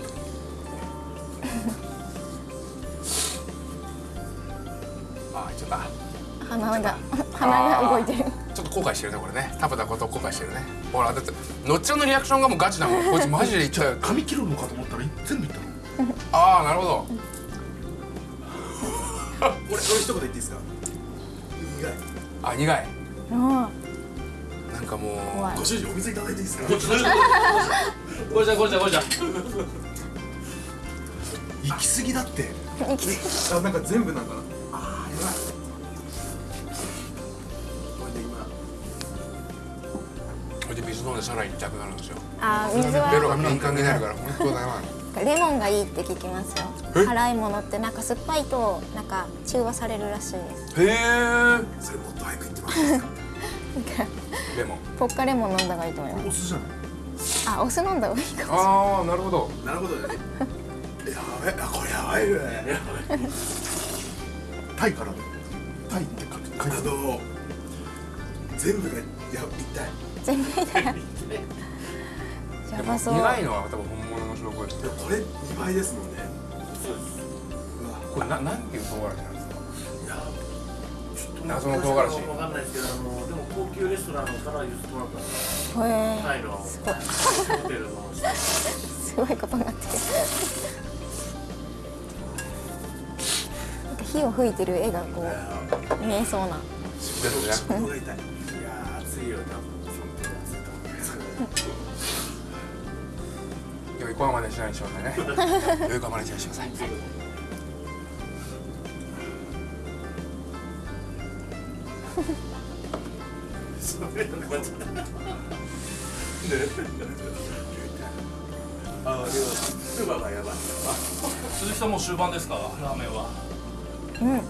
S4: た。
S1: あ言っちゃった。
S3: 鼻が鼻が動いてる。
S1: ちょっと後悔してるねこれね。食べたこと後悔してるね。ほらだってのっちゃんのリアクションがもうガチだもんこいつマジで言っちゃう。
S4: 髪切るのかと思ったら全部いったの。
S1: ああなるほど。
S2: 俺俺一言言っていいですか？苦い。
S1: あ苦い。
S3: うん
S1: かもう
S2: ご主人お水いただいていいですか？
S5: これじゃこれじゃこれじゃ
S4: 行き過ぎだって。
S2: あなんか全部なんかなあーやばい。これで今。
S1: これで水飲んでさらに痛くなるんですよ。
S3: あ水
S1: ベロ
S3: は
S1: が敏感になるから本当だよ
S3: レモンがいいって聞きますよ。
S1: え？
S3: 辛いものってなんか酸っぱいとなんか中和されるらしいです。
S1: へえ
S2: それもっと早く言ってます
S1: レモン。
S3: ポッカレモン飲んだ方がいいと思いま
S4: お酢じゃない？
S3: すあお酢飲んだ方がいいかも
S1: ああなるほど。
S2: なるほどね。やばいあこれやばいね。
S4: タイからタイって書く。書いてあ
S2: の全部がや痛い
S3: 全部痛いやばそう。
S1: 苦いのは多分本物の証拠です
S2: でもこれ2倍ですもんね。
S5: そうです。
S2: うわ。
S1: これななんていう唐辛子なん謎の唐辛子。
S5: わかんない。ですけどあのでも高級レストランから譲ってもらった
S3: へ
S5: タイの
S3: す。ごい
S5: ホテルの
S3: すごいことになってる。なんか火を吹いてる絵がこう見えそうな。
S1: ですね
S2: ここが痛い。い。やー熱い。よ多分
S1: 今日横浜でしない。にしませんね横浜でしない。にしません
S2: あスーパーがやばい。
S5: 鈴木さんもう終盤ですか？ラーメンは。
S3: うん。
S1: あ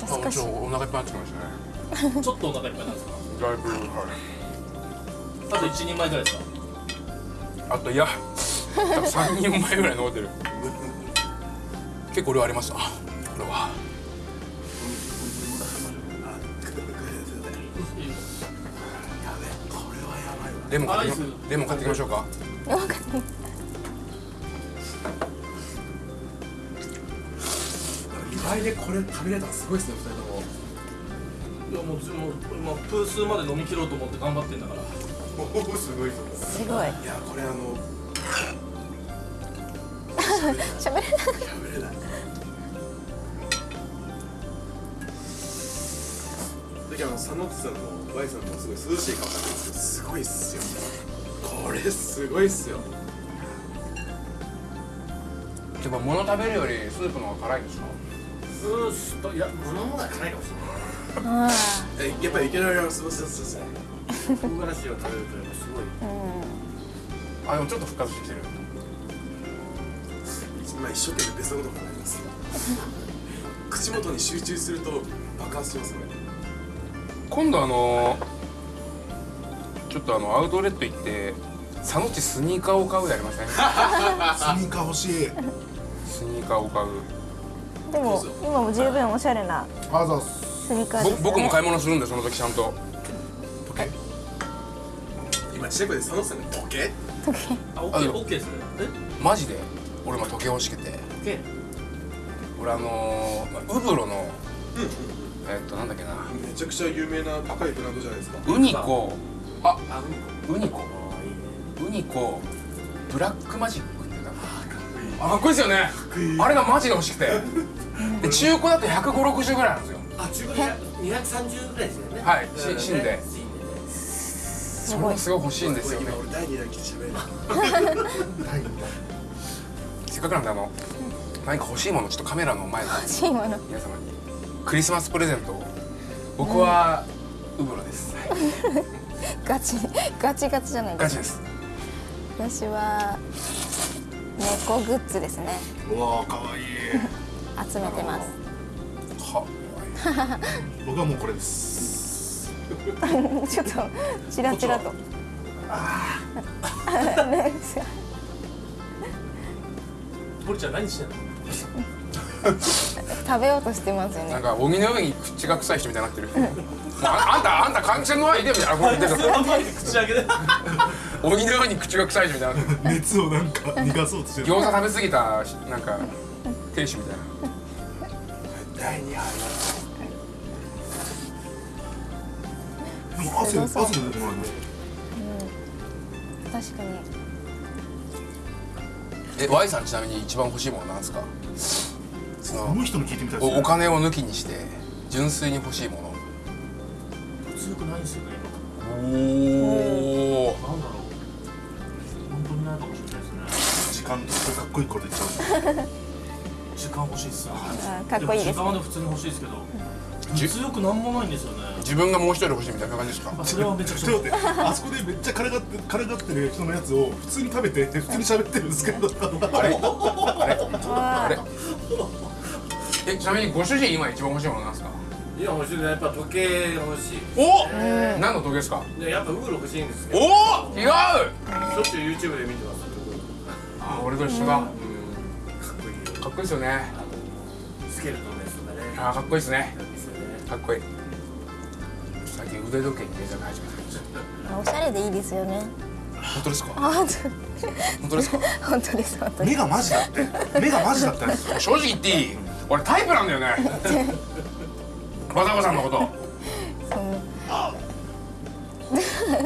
S3: 懐かしい。
S1: ちょっとお腹いっぱいになってきましたね。
S5: ちょっとお腹いっぱいなんですか
S1: だいぶはい。
S5: あと一人前ぐらいですか？
S1: あといや多分3人前ぐらい残ってる。結構量ありますあこれはレモン買ってきレモン買ってきましょうか。
S3: よかった
S2: 2倍でこれ食べれたらすごいですね2人とも。
S5: いやもうもう今プースーまで飲み切ろうと思って頑張ってんだから。
S2: おおすごい。
S3: すごい。
S2: いやこれあの
S3: 喋れない。
S2: 食べれないだけどあの佐野さんも Y さんもすごい涼しい顔されてるんですけどすごいっすよこれすごいっすよ
S1: やっぱ物食べるよりスープの方が辛いんですか
S5: スースといや物の方が辛いかもしれない
S2: えやっぱりいけないよそうそうそうそう
S5: 唐辛子を食べるとやっぱすごい
S3: うん
S1: あでもちょっと復活してきてる
S2: 今一生懸命別のこと考えます口元に集中すると爆発しますね
S1: 今度あのちょっとあのアウトレット行って佐野地スニーカーを買うやりません？
S4: スニーカー欲しい。
S1: スニーカーを買う。
S3: でも今も十分おしゃれな
S4: あざ
S3: スニーカーですよね。
S1: ぼ僕も買い物するんでその時ちゃんと。
S2: 今近くで佐野さんが時計
S5: あ、オッケー、オッケーですね。え、
S1: マジで？俺も時計欲しくて。
S5: オッケ。ー。
S1: 俺あのー、ウブロのえっとなんだっけな。
S2: めちゃくちゃ有名な高いブランドじゃないですか。
S1: ウニコあ
S5: あ、うん。
S1: ウニコ。ウニコブラックマジックってかあかっこいいですよね。あれがマジで欲しくて。で中古だと15060ぐらいなんですよ。
S5: あ、中古で二百三十ぐらいですよね。
S1: はいし
S5: うん。
S1: 死んで。それがすごい欲しいんですよ。ね
S2: 今俺第2弾来て喋る
S4: はい
S1: せっかくなんであの何か欲しいものちょっとカメラの前で。
S3: 欲しいもの。
S1: 皆様にクリスマスプレゼントを僕はウブロです、はい、
S3: ガチガチガチじゃないですか。
S1: ガチです。
S3: 私は猫グッズですね。
S4: うわーかわいい。
S3: 集めてます。
S1: は
S4: 僕はもうこれです。
S3: ちょっとチラチラと。
S5: 堀 ちゃん何してんの？
S3: 食べようとしてますよね。
S1: なんか荻の上に口が臭い人みたいになってる。ああんたあんた換気扇の前にいてみたいな。
S5: 口開けて。
S1: 荻の上に口が臭い人みたいにな
S4: 熱をなんか逃がそうとしてる。
S1: 餃子食べ過ぎたなんか亭主みたいな。第2杯。
S4: でも汗汗出てこないね
S3: 確かに。
S1: え Y さんちなみに一番欲しいものなんですか？そ
S4: こ
S1: の
S4: の人に聞いてみたいですね。
S1: おお金を抜きにして純粋に欲しいもの。
S5: 強くないんですよね。
S1: おお
S5: 今なんだろう。本当にないかもしれないですね。
S4: 時間とかっこいいこと言っちゃう。
S5: 時間欲しいっすよ。
S3: あかっこいいです
S5: 時間はね普通に欲しいですけど。強くなんもないんですよね。
S1: 自分がもう一人欲しいみたいな感じですか？
S5: あ、それはめちゃくちゃ。
S4: あそこでめっちゃからがってからがってる人のやつを普通に食べて普通に喋ってるんですけど。
S1: あれ？あれ？あれ？えちなみにご主人今一番欲しいものなんですか？
S5: いや欲しいね。やっぱ時計が欲しい。
S1: お何の時計ですか？
S5: でやっぱウーロ欲しいんですけど
S1: おお違う！
S5: しょっちゅう YouTube で見てます。
S1: あ俺と一緒だ。
S5: うん。かっこいいよ。
S1: かっこいいですよね。
S5: スケルトンですとかね。
S1: あーかっこいいですね。かっこいい。最近腕時計に目覚め始めたんです
S3: おしゃれでいいですよね。
S1: 本当ですか？
S3: あ本
S1: 本当ですか？
S3: 当 本当です本当です。
S4: 目がマジだって。目がマジだったんですよ。
S1: 正直言っていい？俺タイプなんだよね。バザコさんのこと
S3: そう。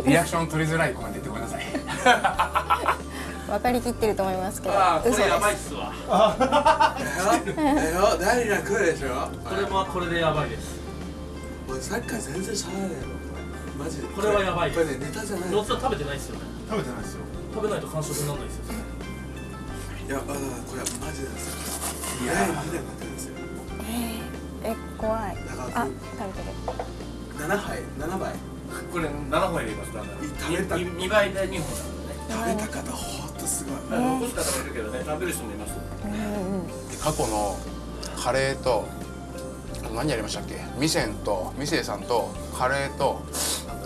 S1: リアクション取りづらいコメント言ってごめんなさい。
S3: 分かりきってると思いますけど。
S5: ああこれやばいっ
S3: す
S5: すわ
S2: えよ第2弾来るでしょ？
S5: これもこれでやばいです。
S2: 俺サッカー全然しゃべらないの？これマジで。
S5: これはやばい
S2: これねネタじゃない
S5: ロッツは食べてないっすよね。
S4: 食べてないですよ。
S5: 食べないと完食にならないですよ。
S2: いやあこれはマジですよ第2弾が来るんですよ。
S3: え怖い。
S2: だから
S3: あ食べてる。
S2: 7杯7杯。
S5: これ7本入れますだ
S2: 食べた
S5: 2倍で2本
S2: 食べた方ほんとすごい。
S5: 残す方もいるけどね食べる人もいます。
S3: うんうん
S1: 過去のカレーと何やりましたっけ？ミセンとミセイさんとカレーと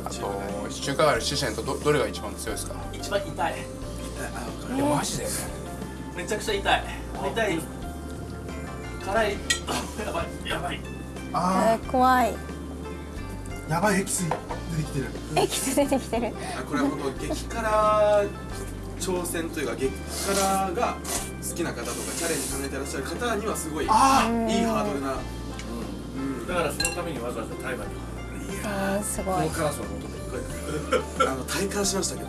S1: あと中華街の四川とどどれが一番強いですか？
S5: 一番痛い。
S2: あ分か
S1: いやマジで
S5: めちゃくちゃ痛い。痛い辛い。やばい。やばい。
S4: あ
S3: えー怖い。
S4: ーやばいエキス出てきてる。
S3: エキス出てきてる。
S2: これは本当激辛挑戦というか激辛が好きな方とかチャレンジ考えてらっしゃる方にはすごいいい
S4: あ
S2: ハードルな。
S5: だからそのためにわざわざタイマーに
S3: うんすごい。
S5: この辛さを求めて。
S2: こ れあの体感しましたけど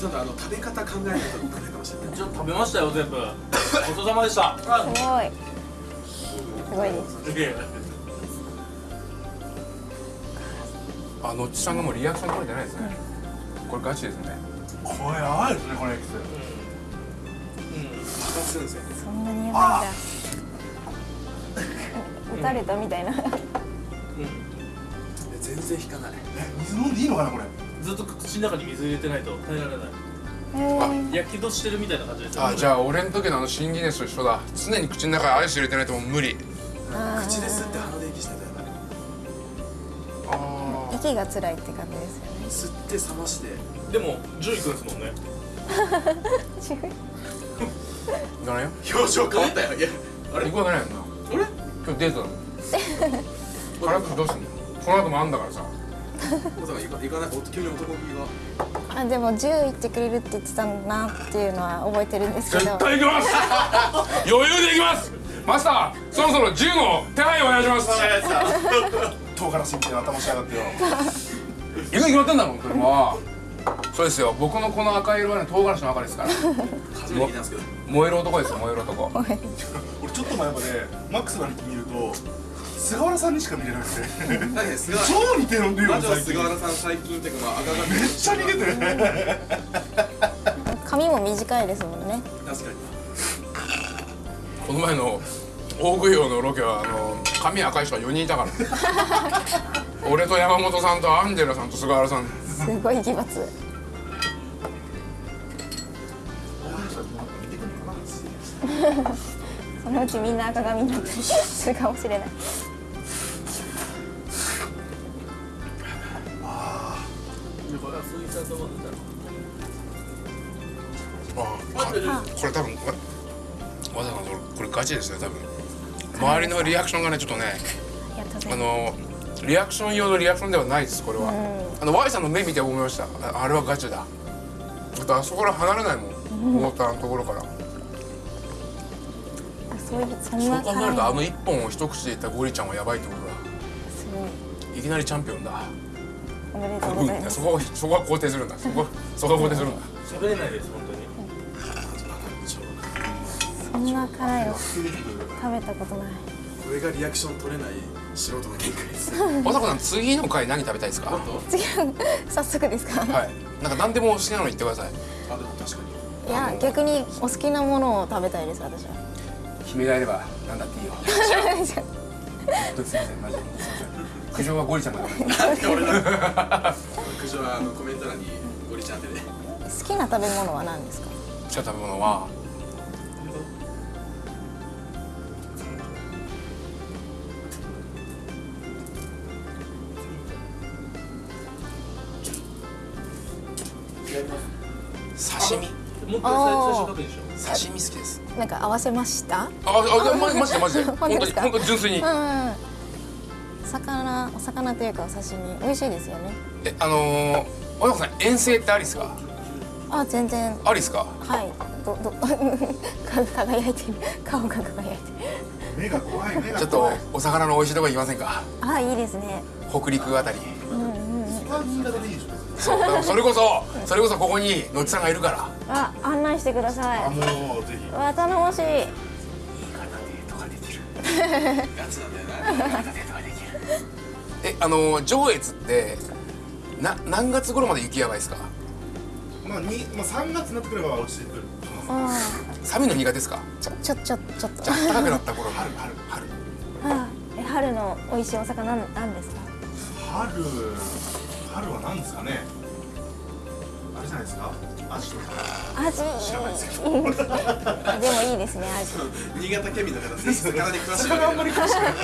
S2: ちょっとあの食べ方考えないとダメかもしれない。
S5: ちょっと食べましたよ全部。ごちそうさまでした。
S3: すごい。すごいです。
S1: あのっちさんがもうリアクション取れてないですね。これガチですね。
S4: これやばいですねこのエキス。
S2: 爆発するん。ですよ
S3: そんなにやばいんだ。撃たれたみたいな。
S2: で全然引かない。
S4: え水飲んでいいのかなこれ
S5: ずっと口の中に水入れてないと耐えられない。
S3: えー。
S5: 焼き戸してるみたいな感じですよ
S1: あじゃあ俺の時のあの新ギネスと一緒だ。常に口の中にアイス入れてないともう無理。
S2: 口ですって鼻で息してたよ
S1: あ
S3: 息が辛いって感じですよね。
S2: 吸って冷まして。
S5: でも10位くんですもんね。
S3: 違う
S1: 行かないよ？
S2: 表情変わったよ。いやあれ？
S1: 行くわけないよな。
S2: あれ？
S1: 今日デートだもん。辛くどうすんの？この後もあんだからさ
S2: おさん行か行かないお急に男気が。
S3: あでも10行ってくれるって言ってたんだなっていうのは覚えてるんですけど。
S1: 絶対行きます。余裕で行きます。マスターそろそろ銃の手配お願いします。
S4: 唐辛子みたいな頭しやがってよ。
S1: 行くに決まってんだもん車は。そうですよ。僕のこの赤色はね唐辛子の赤ですから。
S2: 初めて聞いたんですけど。
S1: 燃える男ですよ燃える男。
S4: 俺ちょっと前までマックスの兄貴見ると菅原さんにしか見れなくて。超似てるんだよ
S2: 菅原さん最近っていうかまあ赤が
S4: めっちゃ似てて。
S3: 髪も短いですもんね。
S2: 確かに。
S1: この前の大食い王のロケはあの髪赤い人が4人いたから。俺と山本さんとアンジェラさんと菅原さん。
S3: すごい奇抜。そのうちみんな赤髪になったりするかもしれない
S1: これ多分わわざわざこれガチですね多分。周りのリアクションがねちょっとね
S3: あ
S1: のリアクション用のリアクションではないですこれは、あの Y さんの目見て思いました。ああれはガチだ。だってあそこから離れないもん、モーターのところから。
S3: そういうそん
S1: そう
S3: な
S1: 考えるとあの
S3: はい
S1: 一本を一口でいったゴリちゃんはやばいってことだ。
S3: すごい。
S1: いきなりチャンピオンだ。
S3: おめでとうございます。
S1: うん。そこはそこは肯定するんだ。そこそこは肯定するんだ。
S5: 喋れないです
S3: そんな辛いの食べたことない。
S2: これがリアクション取れない素人の限界です。
S1: まさこさん次の回何食べたいですか？は
S3: 次は早速ですか？
S1: い。なんか何でも好きなの言ってください。
S2: あでも確かに。
S3: いや逆にお好きなものを食べたいです私は。
S1: 君がいれば何だっていいよ。すいませんマジで。すいません。苦情はゴリちゃんだから
S2: なんで俺だ苦情はあのコメント欄にゴリちゃんってね
S3: 好きな食べ物は何ですか
S1: 好きな食べ物は
S5: 最最初確認しよう
S1: 刺身好きです。
S3: なんか合わせました？
S1: ああマジマジでマジで
S3: 本当ですか？
S1: 本当に本当に純粋に。
S3: うんうん魚お魚というかお刺身美味しいですよね。
S1: えあのー、おやこさん遠征ってありっすか？
S3: あ全然。
S1: ありっすか？
S3: はい。どどか 輝いてる。顔が輝いてる。
S4: 目が怖い目が
S1: ちょっと
S4: 怖い
S1: お魚の美味しいとこ行きませんか？
S3: あいいですね。
S1: 北陸あたり
S4: でいいでしょ
S1: そうだからそれこそそれこそここにのっちさんがいるから。
S3: あ案内してください。
S4: あもうぜひ。
S3: わ頼もしい。
S2: ガチ なんだよな。
S1: えあのー上越ってな何月頃まで雪やばいですか？
S4: まあにまあ3月になってくれば落ちてくる
S3: あ
S1: 寒いの苦手ですか？
S3: ちょちょちょちょっと。
S1: 暖かくなった頃春春春。
S3: あえ春の美味しいお魚なんですか？
S4: 春春は何ですかね？あれじゃないですか？アジ。とか
S3: 味
S4: 知らないですけど。
S3: でもいいですね味
S2: 新潟県民の方ぜひ 魚に詳しい。
S4: 魚あんまり詳しくない。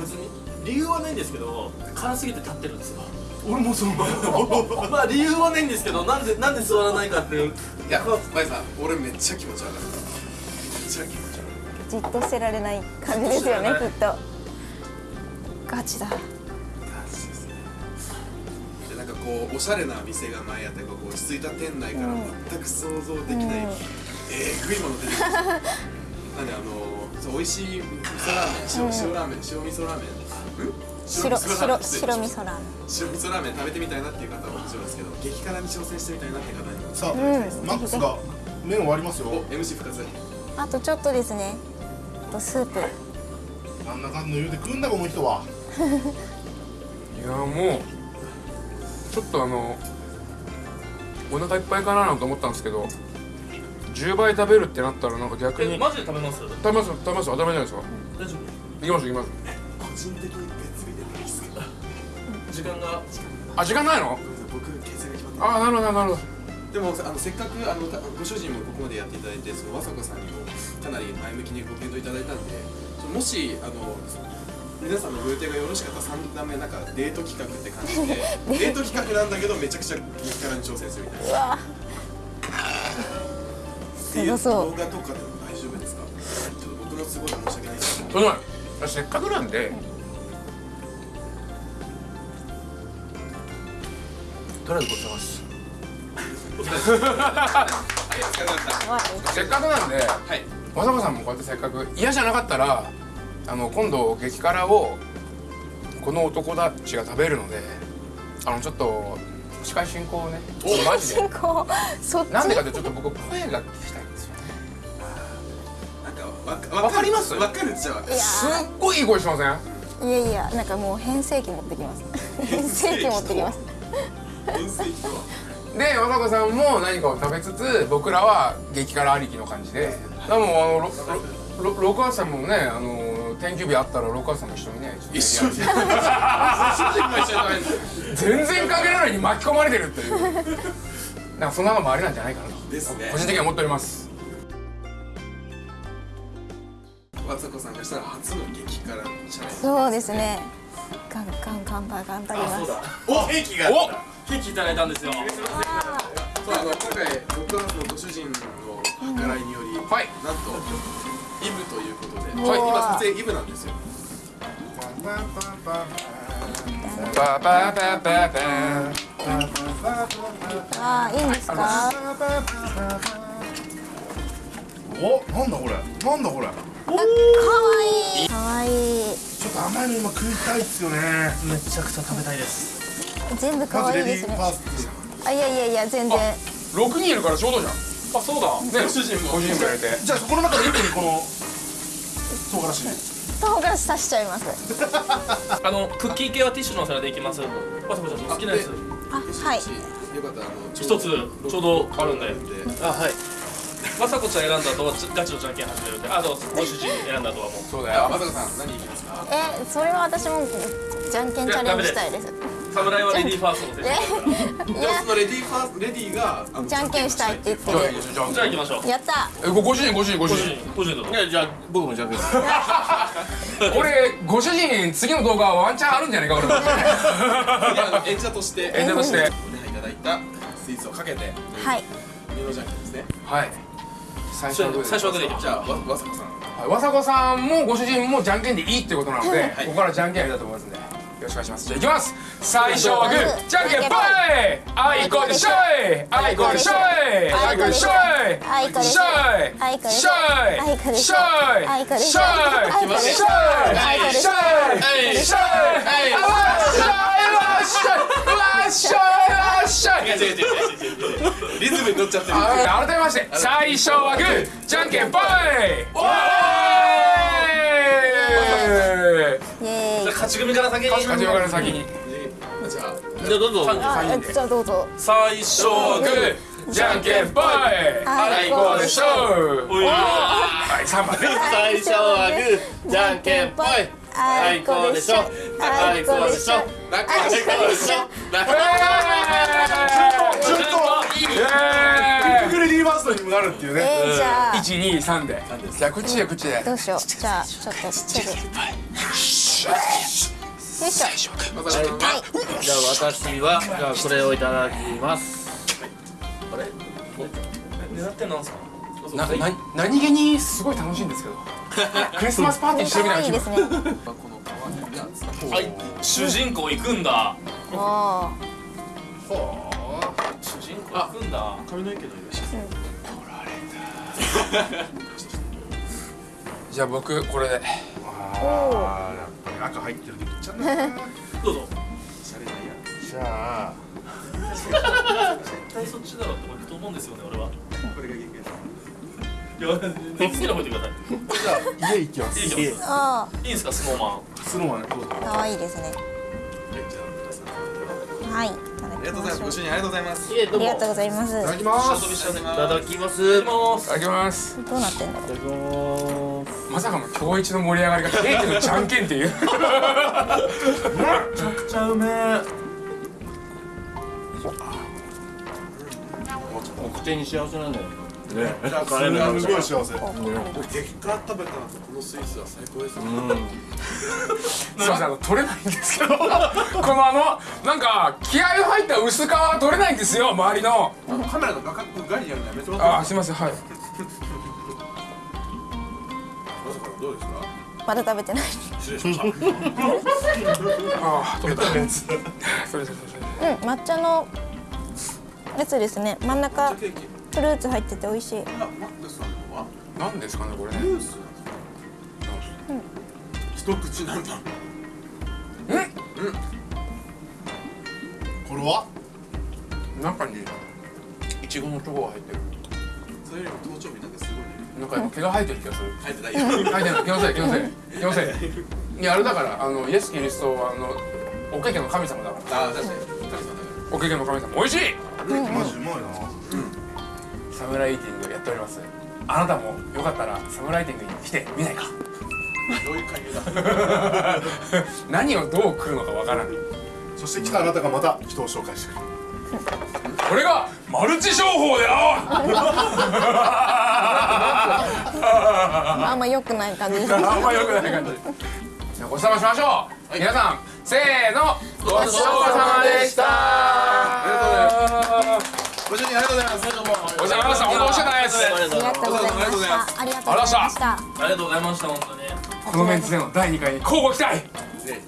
S5: 別に理由はないんですけど辛すぎて立ってるんですよ。
S4: 俺もそう。
S5: まあ理由はないんですけどなんでなんで座らないかっていう。
S2: いやマイさん俺めっちゃ気持ち悪い。めっちゃ気持ち悪い。
S3: じっとしてられない感じですよね。きっと。ガチだ
S2: こうおしゃれな店が前あってこう落ち着いた店内から全く想像できない、えぐいもの出てきました。なんであのそう美味しい味噌ラーメン塩,、塩ラーメン塩味噌ラーメン。ん？
S3: 白白
S2: ン
S3: 白味噌ラーメン。
S2: 白味噌ラーメン食べてみたいなっていう方はもちろんですけど激辛に挑戦してみたいなっていう方に。も
S4: さあ、
S3: うん
S4: マックスが麺終わりますよ。
S2: お MC 復活。
S3: あとちょっとですね。あとスープ。
S4: あんな感じの言うて食うんだこの人は。い
S1: やもうちょっとあのお腹いっぱいかななんて思ったんですけど10倍食べるってなったらなんか逆に
S5: えマジで食べます？
S1: 食べます食べます。当たり前じゃないですか。
S5: 大丈
S1: 行きます行きます。
S2: 個人的に別日で
S5: 時間が？
S1: あ時間ないの？
S2: 僕形成が決まって
S1: あなるほどなるほど。
S2: でもあのせっかくあのご主人もここまでやっていただいてその和坂さんにもかなり前向きにご検討いただいたんでもしあの皆さんのご予定がよろしかったら3段目なんかデート企画って感じで デート企画。なんだけどめちゃくちゃ激辛に挑戦するみたいな。
S3: うわ。
S2: っていう動画とかでも大丈夫ですか？ちょっと僕の都合で申し訳ないですけど。
S1: その前せっかくなんでとりあえずごちそうさまです。せっかくなんで
S2: はい。
S1: わざわざもこうやってせっかく嫌じゃなかったらあの今度激辛をこの男たちが食べるのであのちょっと司会進行をねマジで。
S3: 進行？そっち？
S1: なんでかってちょっと僕声が聞きたいんですよね。
S2: なんかわ
S1: わかります？
S2: わかるっちゃわかる。
S3: いや
S1: すっごいいい声してません？
S3: いやいやなんかもう変声期持ってきます。変声期持ってきます。
S2: 分析とは
S1: で和子さんも何かを食べつつ僕らは激辛ありきの感じで。でもあのろろろ六橋さんもねあの天気日あったら六橋さんも一緒にね
S2: 一緒に。
S1: 全然関係ないのに巻き込まれてるっていう。なんかそんなのもありなんじゃないかなと。
S2: ですね。
S1: 個人的には思っております。
S2: 和子さんがしたら初の激辛チャレンジ
S3: そうですね。ガンガン乾杯頑張ります
S5: あそうだ。
S2: おケーキが。
S1: お！
S5: ケーキいただいたんですよ。
S2: そうあの今回僕はご主人の計らいにより、
S1: はい。
S2: なんとイブということで、
S3: はい
S2: 今撮影イブなんですよ。
S3: あーいいんですか？
S4: おなんだこれ？なんだこれ？
S3: あかわいい。かわいい
S4: ちょっと甘いの今食いたいっすよね。
S5: めちゃくちゃ食べたいです。
S3: 全部か
S4: まずレディー
S3: わいいですねあいやいやいや全然。
S1: 6人いるからちょうどじゃん。
S5: あそうだ。
S1: ね
S2: ご主人も。
S1: ご主人も入れて。
S4: トじゃあこの中で一気にこの唐辛子。
S3: 唐辛子刺しちゃいます。
S5: あのクッキー系はティッシュのお皿でいきます。わさこちゃん好きなやつ。
S3: あはい。
S2: よかった。らあの
S5: 一つちょうどあるんで
S2: で
S5: あはい。まさこちゃん選んだ後はガチのじゃんけん始めるんであとご主人選んだ後はもう。
S1: そうだよ。
S2: まさかさん何いきますか？
S3: えそれは私もじゃんけんチャレンジしたいです。
S5: 侍はレディーファーストの選手
S2: レディーファーストレディーが
S3: じゃんけんしたいって言って
S1: じゃあ
S3: る。
S1: じゃあ
S5: じゃあ行きましょう。
S3: やった。
S1: えごご主人ご主人ご主
S5: ご主
S1: 人
S5: 人ご主人
S6: いやじゃあ僕もじゃんけん
S1: 俺ご主人次の動画ワンチャンあるんじゃないか俺
S2: 演者として
S1: 演者として
S2: お願いいただいたスイーツをかけて
S3: はい
S2: ミノじゃんけんですね
S1: はい最初はグー
S2: じゃあわわさこさん
S1: はいわさこさんもご主人もじゃんけんでいいってことなので、
S2: はい
S1: ここからじゃんけんやりたいと思いますんでよろしくお願いします。じゃあいきます。最初はグー。じゃんけんぽい。あいこでしょいあいこでしょいあいこでしょい
S3: あいこでしょい
S1: しょい
S3: あいこでし
S1: しょ
S3: ょい
S1: い
S3: あいこでしょい
S1: しょい
S3: あいこでし
S1: しょ
S3: ょいあいこでしょいあいこでしょい
S1: しょいあわっしょいわっしょいわっしょいわっしょい
S2: 違う違う違う違うリズムに乗っちゃってる
S1: あ改めまして最初はグーじゃんけんぽいおーい
S3: イ。エーイ
S5: じゃあ勝ち組から先に。
S1: 始めから先に。
S2: じゃあ。
S6: じゃあどうぞ。
S3: じゃあどうぞ。
S5: 最初はグー
S1: じゃんけんぽい。あい。こでしょ
S5: おい。
S1: はい3番ね
S6: 最初はグーじゃんけんぽい。
S3: あい。こでしょ。あいこでしょ。
S2: なんか
S3: あいこでしょ
S4: ずっと
S1: イエーイ
S4: クレディーファーストにもなるっていうね
S3: えーじゃあ
S1: 123でじゃあ口で口で
S3: どうしようじゃあちょっと手でよいしょはい。
S6: じゃあ私はじゃあこれをいただきます。
S5: あれ？狙ってんなんすか
S1: なな何気にすごい楽しいんですけど。クリスマスパーティーしてるみたいな気分
S5: はい。主人公行くんだ。
S3: おー
S5: 主人公行くんだ。
S2: 髪の毛の色し
S1: じゃあ僕これ。で
S4: あーやっぱり赤入ってるでいっちゃうんだな。
S5: どうぞ。
S2: シャレないや
S4: じゃあ。
S5: 絶対そっちだろって行くと思うんですよね俺は。
S2: これが限界です。
S5: いや好きな方行ってください
S4: じゃあ家行きます
S5: いい行きます
S3: あ
S5: いいんですかスノーマン
S4: スノーマンどうぞ
S3: ー可愛いですね
S2: はいありがとうございますご主人ありがとうございます
S3: ありがとうございます
S1: いただき
S5: 下
S1: ます
S5: 飛びしちゃうね
S6: いただきます
S5: い
S6: い
S5: ただきます
S1: いただきます
S3: どうなってんだろう
S6: ただきます
S1: まさかの今日一の盛り上がりがケーキのじゃんけんっていう。
S5: めちゃくちゃうめえもう口に幸せなんだよ。
S4: ねすごい幸せ
S2: 激辛食べた後このスイーツは最高ですね
S1: すいません。あの取れないんですけどこのあのなんか気合の入った薄皮は取れないんですよ。周りの。
S2: カメラの画角外にやるのやめてもらっていい
S1: あすいませんはい
S2: どうですか？
S3: まだ食べてない。
S2: 失礼しました。
S1: ああ取れた。
S4: やつ
S1: それそれそれ
S3: うん抹茶のやつですね。真ん中フルーツ入ってて美味しい。
S2: あマックスさんのは
S1: なんですかねこれ？ね
S2: ムースなん。ですか一口なんだ。
S4: これは？
S1: 中にいちごのチョコが入ってる。
S2: それよりも頭頂部なんかすごいね
S1: なんか毛が生えてる気がする。
S2: 入ってないよ。
S1: 書いてない。気のせい気のせい。気のせい。いやあれだからあのイエス・キリストはあのおけけの神様だから。
S2: ああ確かに。
S1: おけけの神様。美味しい！
S4: マジうまいな
S1: サムライティングやっております。あなたもよかったらサムライティングに来てみないか。ら
S2: どういう会議だ。
S1: 何をどう食うのかわからない
S4: そして来たあなたがまた人を紹介してくれる。
S1: これがマルチ商法であ
S3: あんま良くない感じ
S1: あんま良くない感じ。じゃあごちそうさましましょう、皆さんせーの。ごちそうさまでした。
S2: ご主人ありがとうございます。どうも
S1: ごちそうさまでした。本当美味しかったです。
S3: ありがとうございました。ありがとうございました。
S6: ありがとうございました本当に
S1: このメンツでの第2回。に交互期待
S2: ね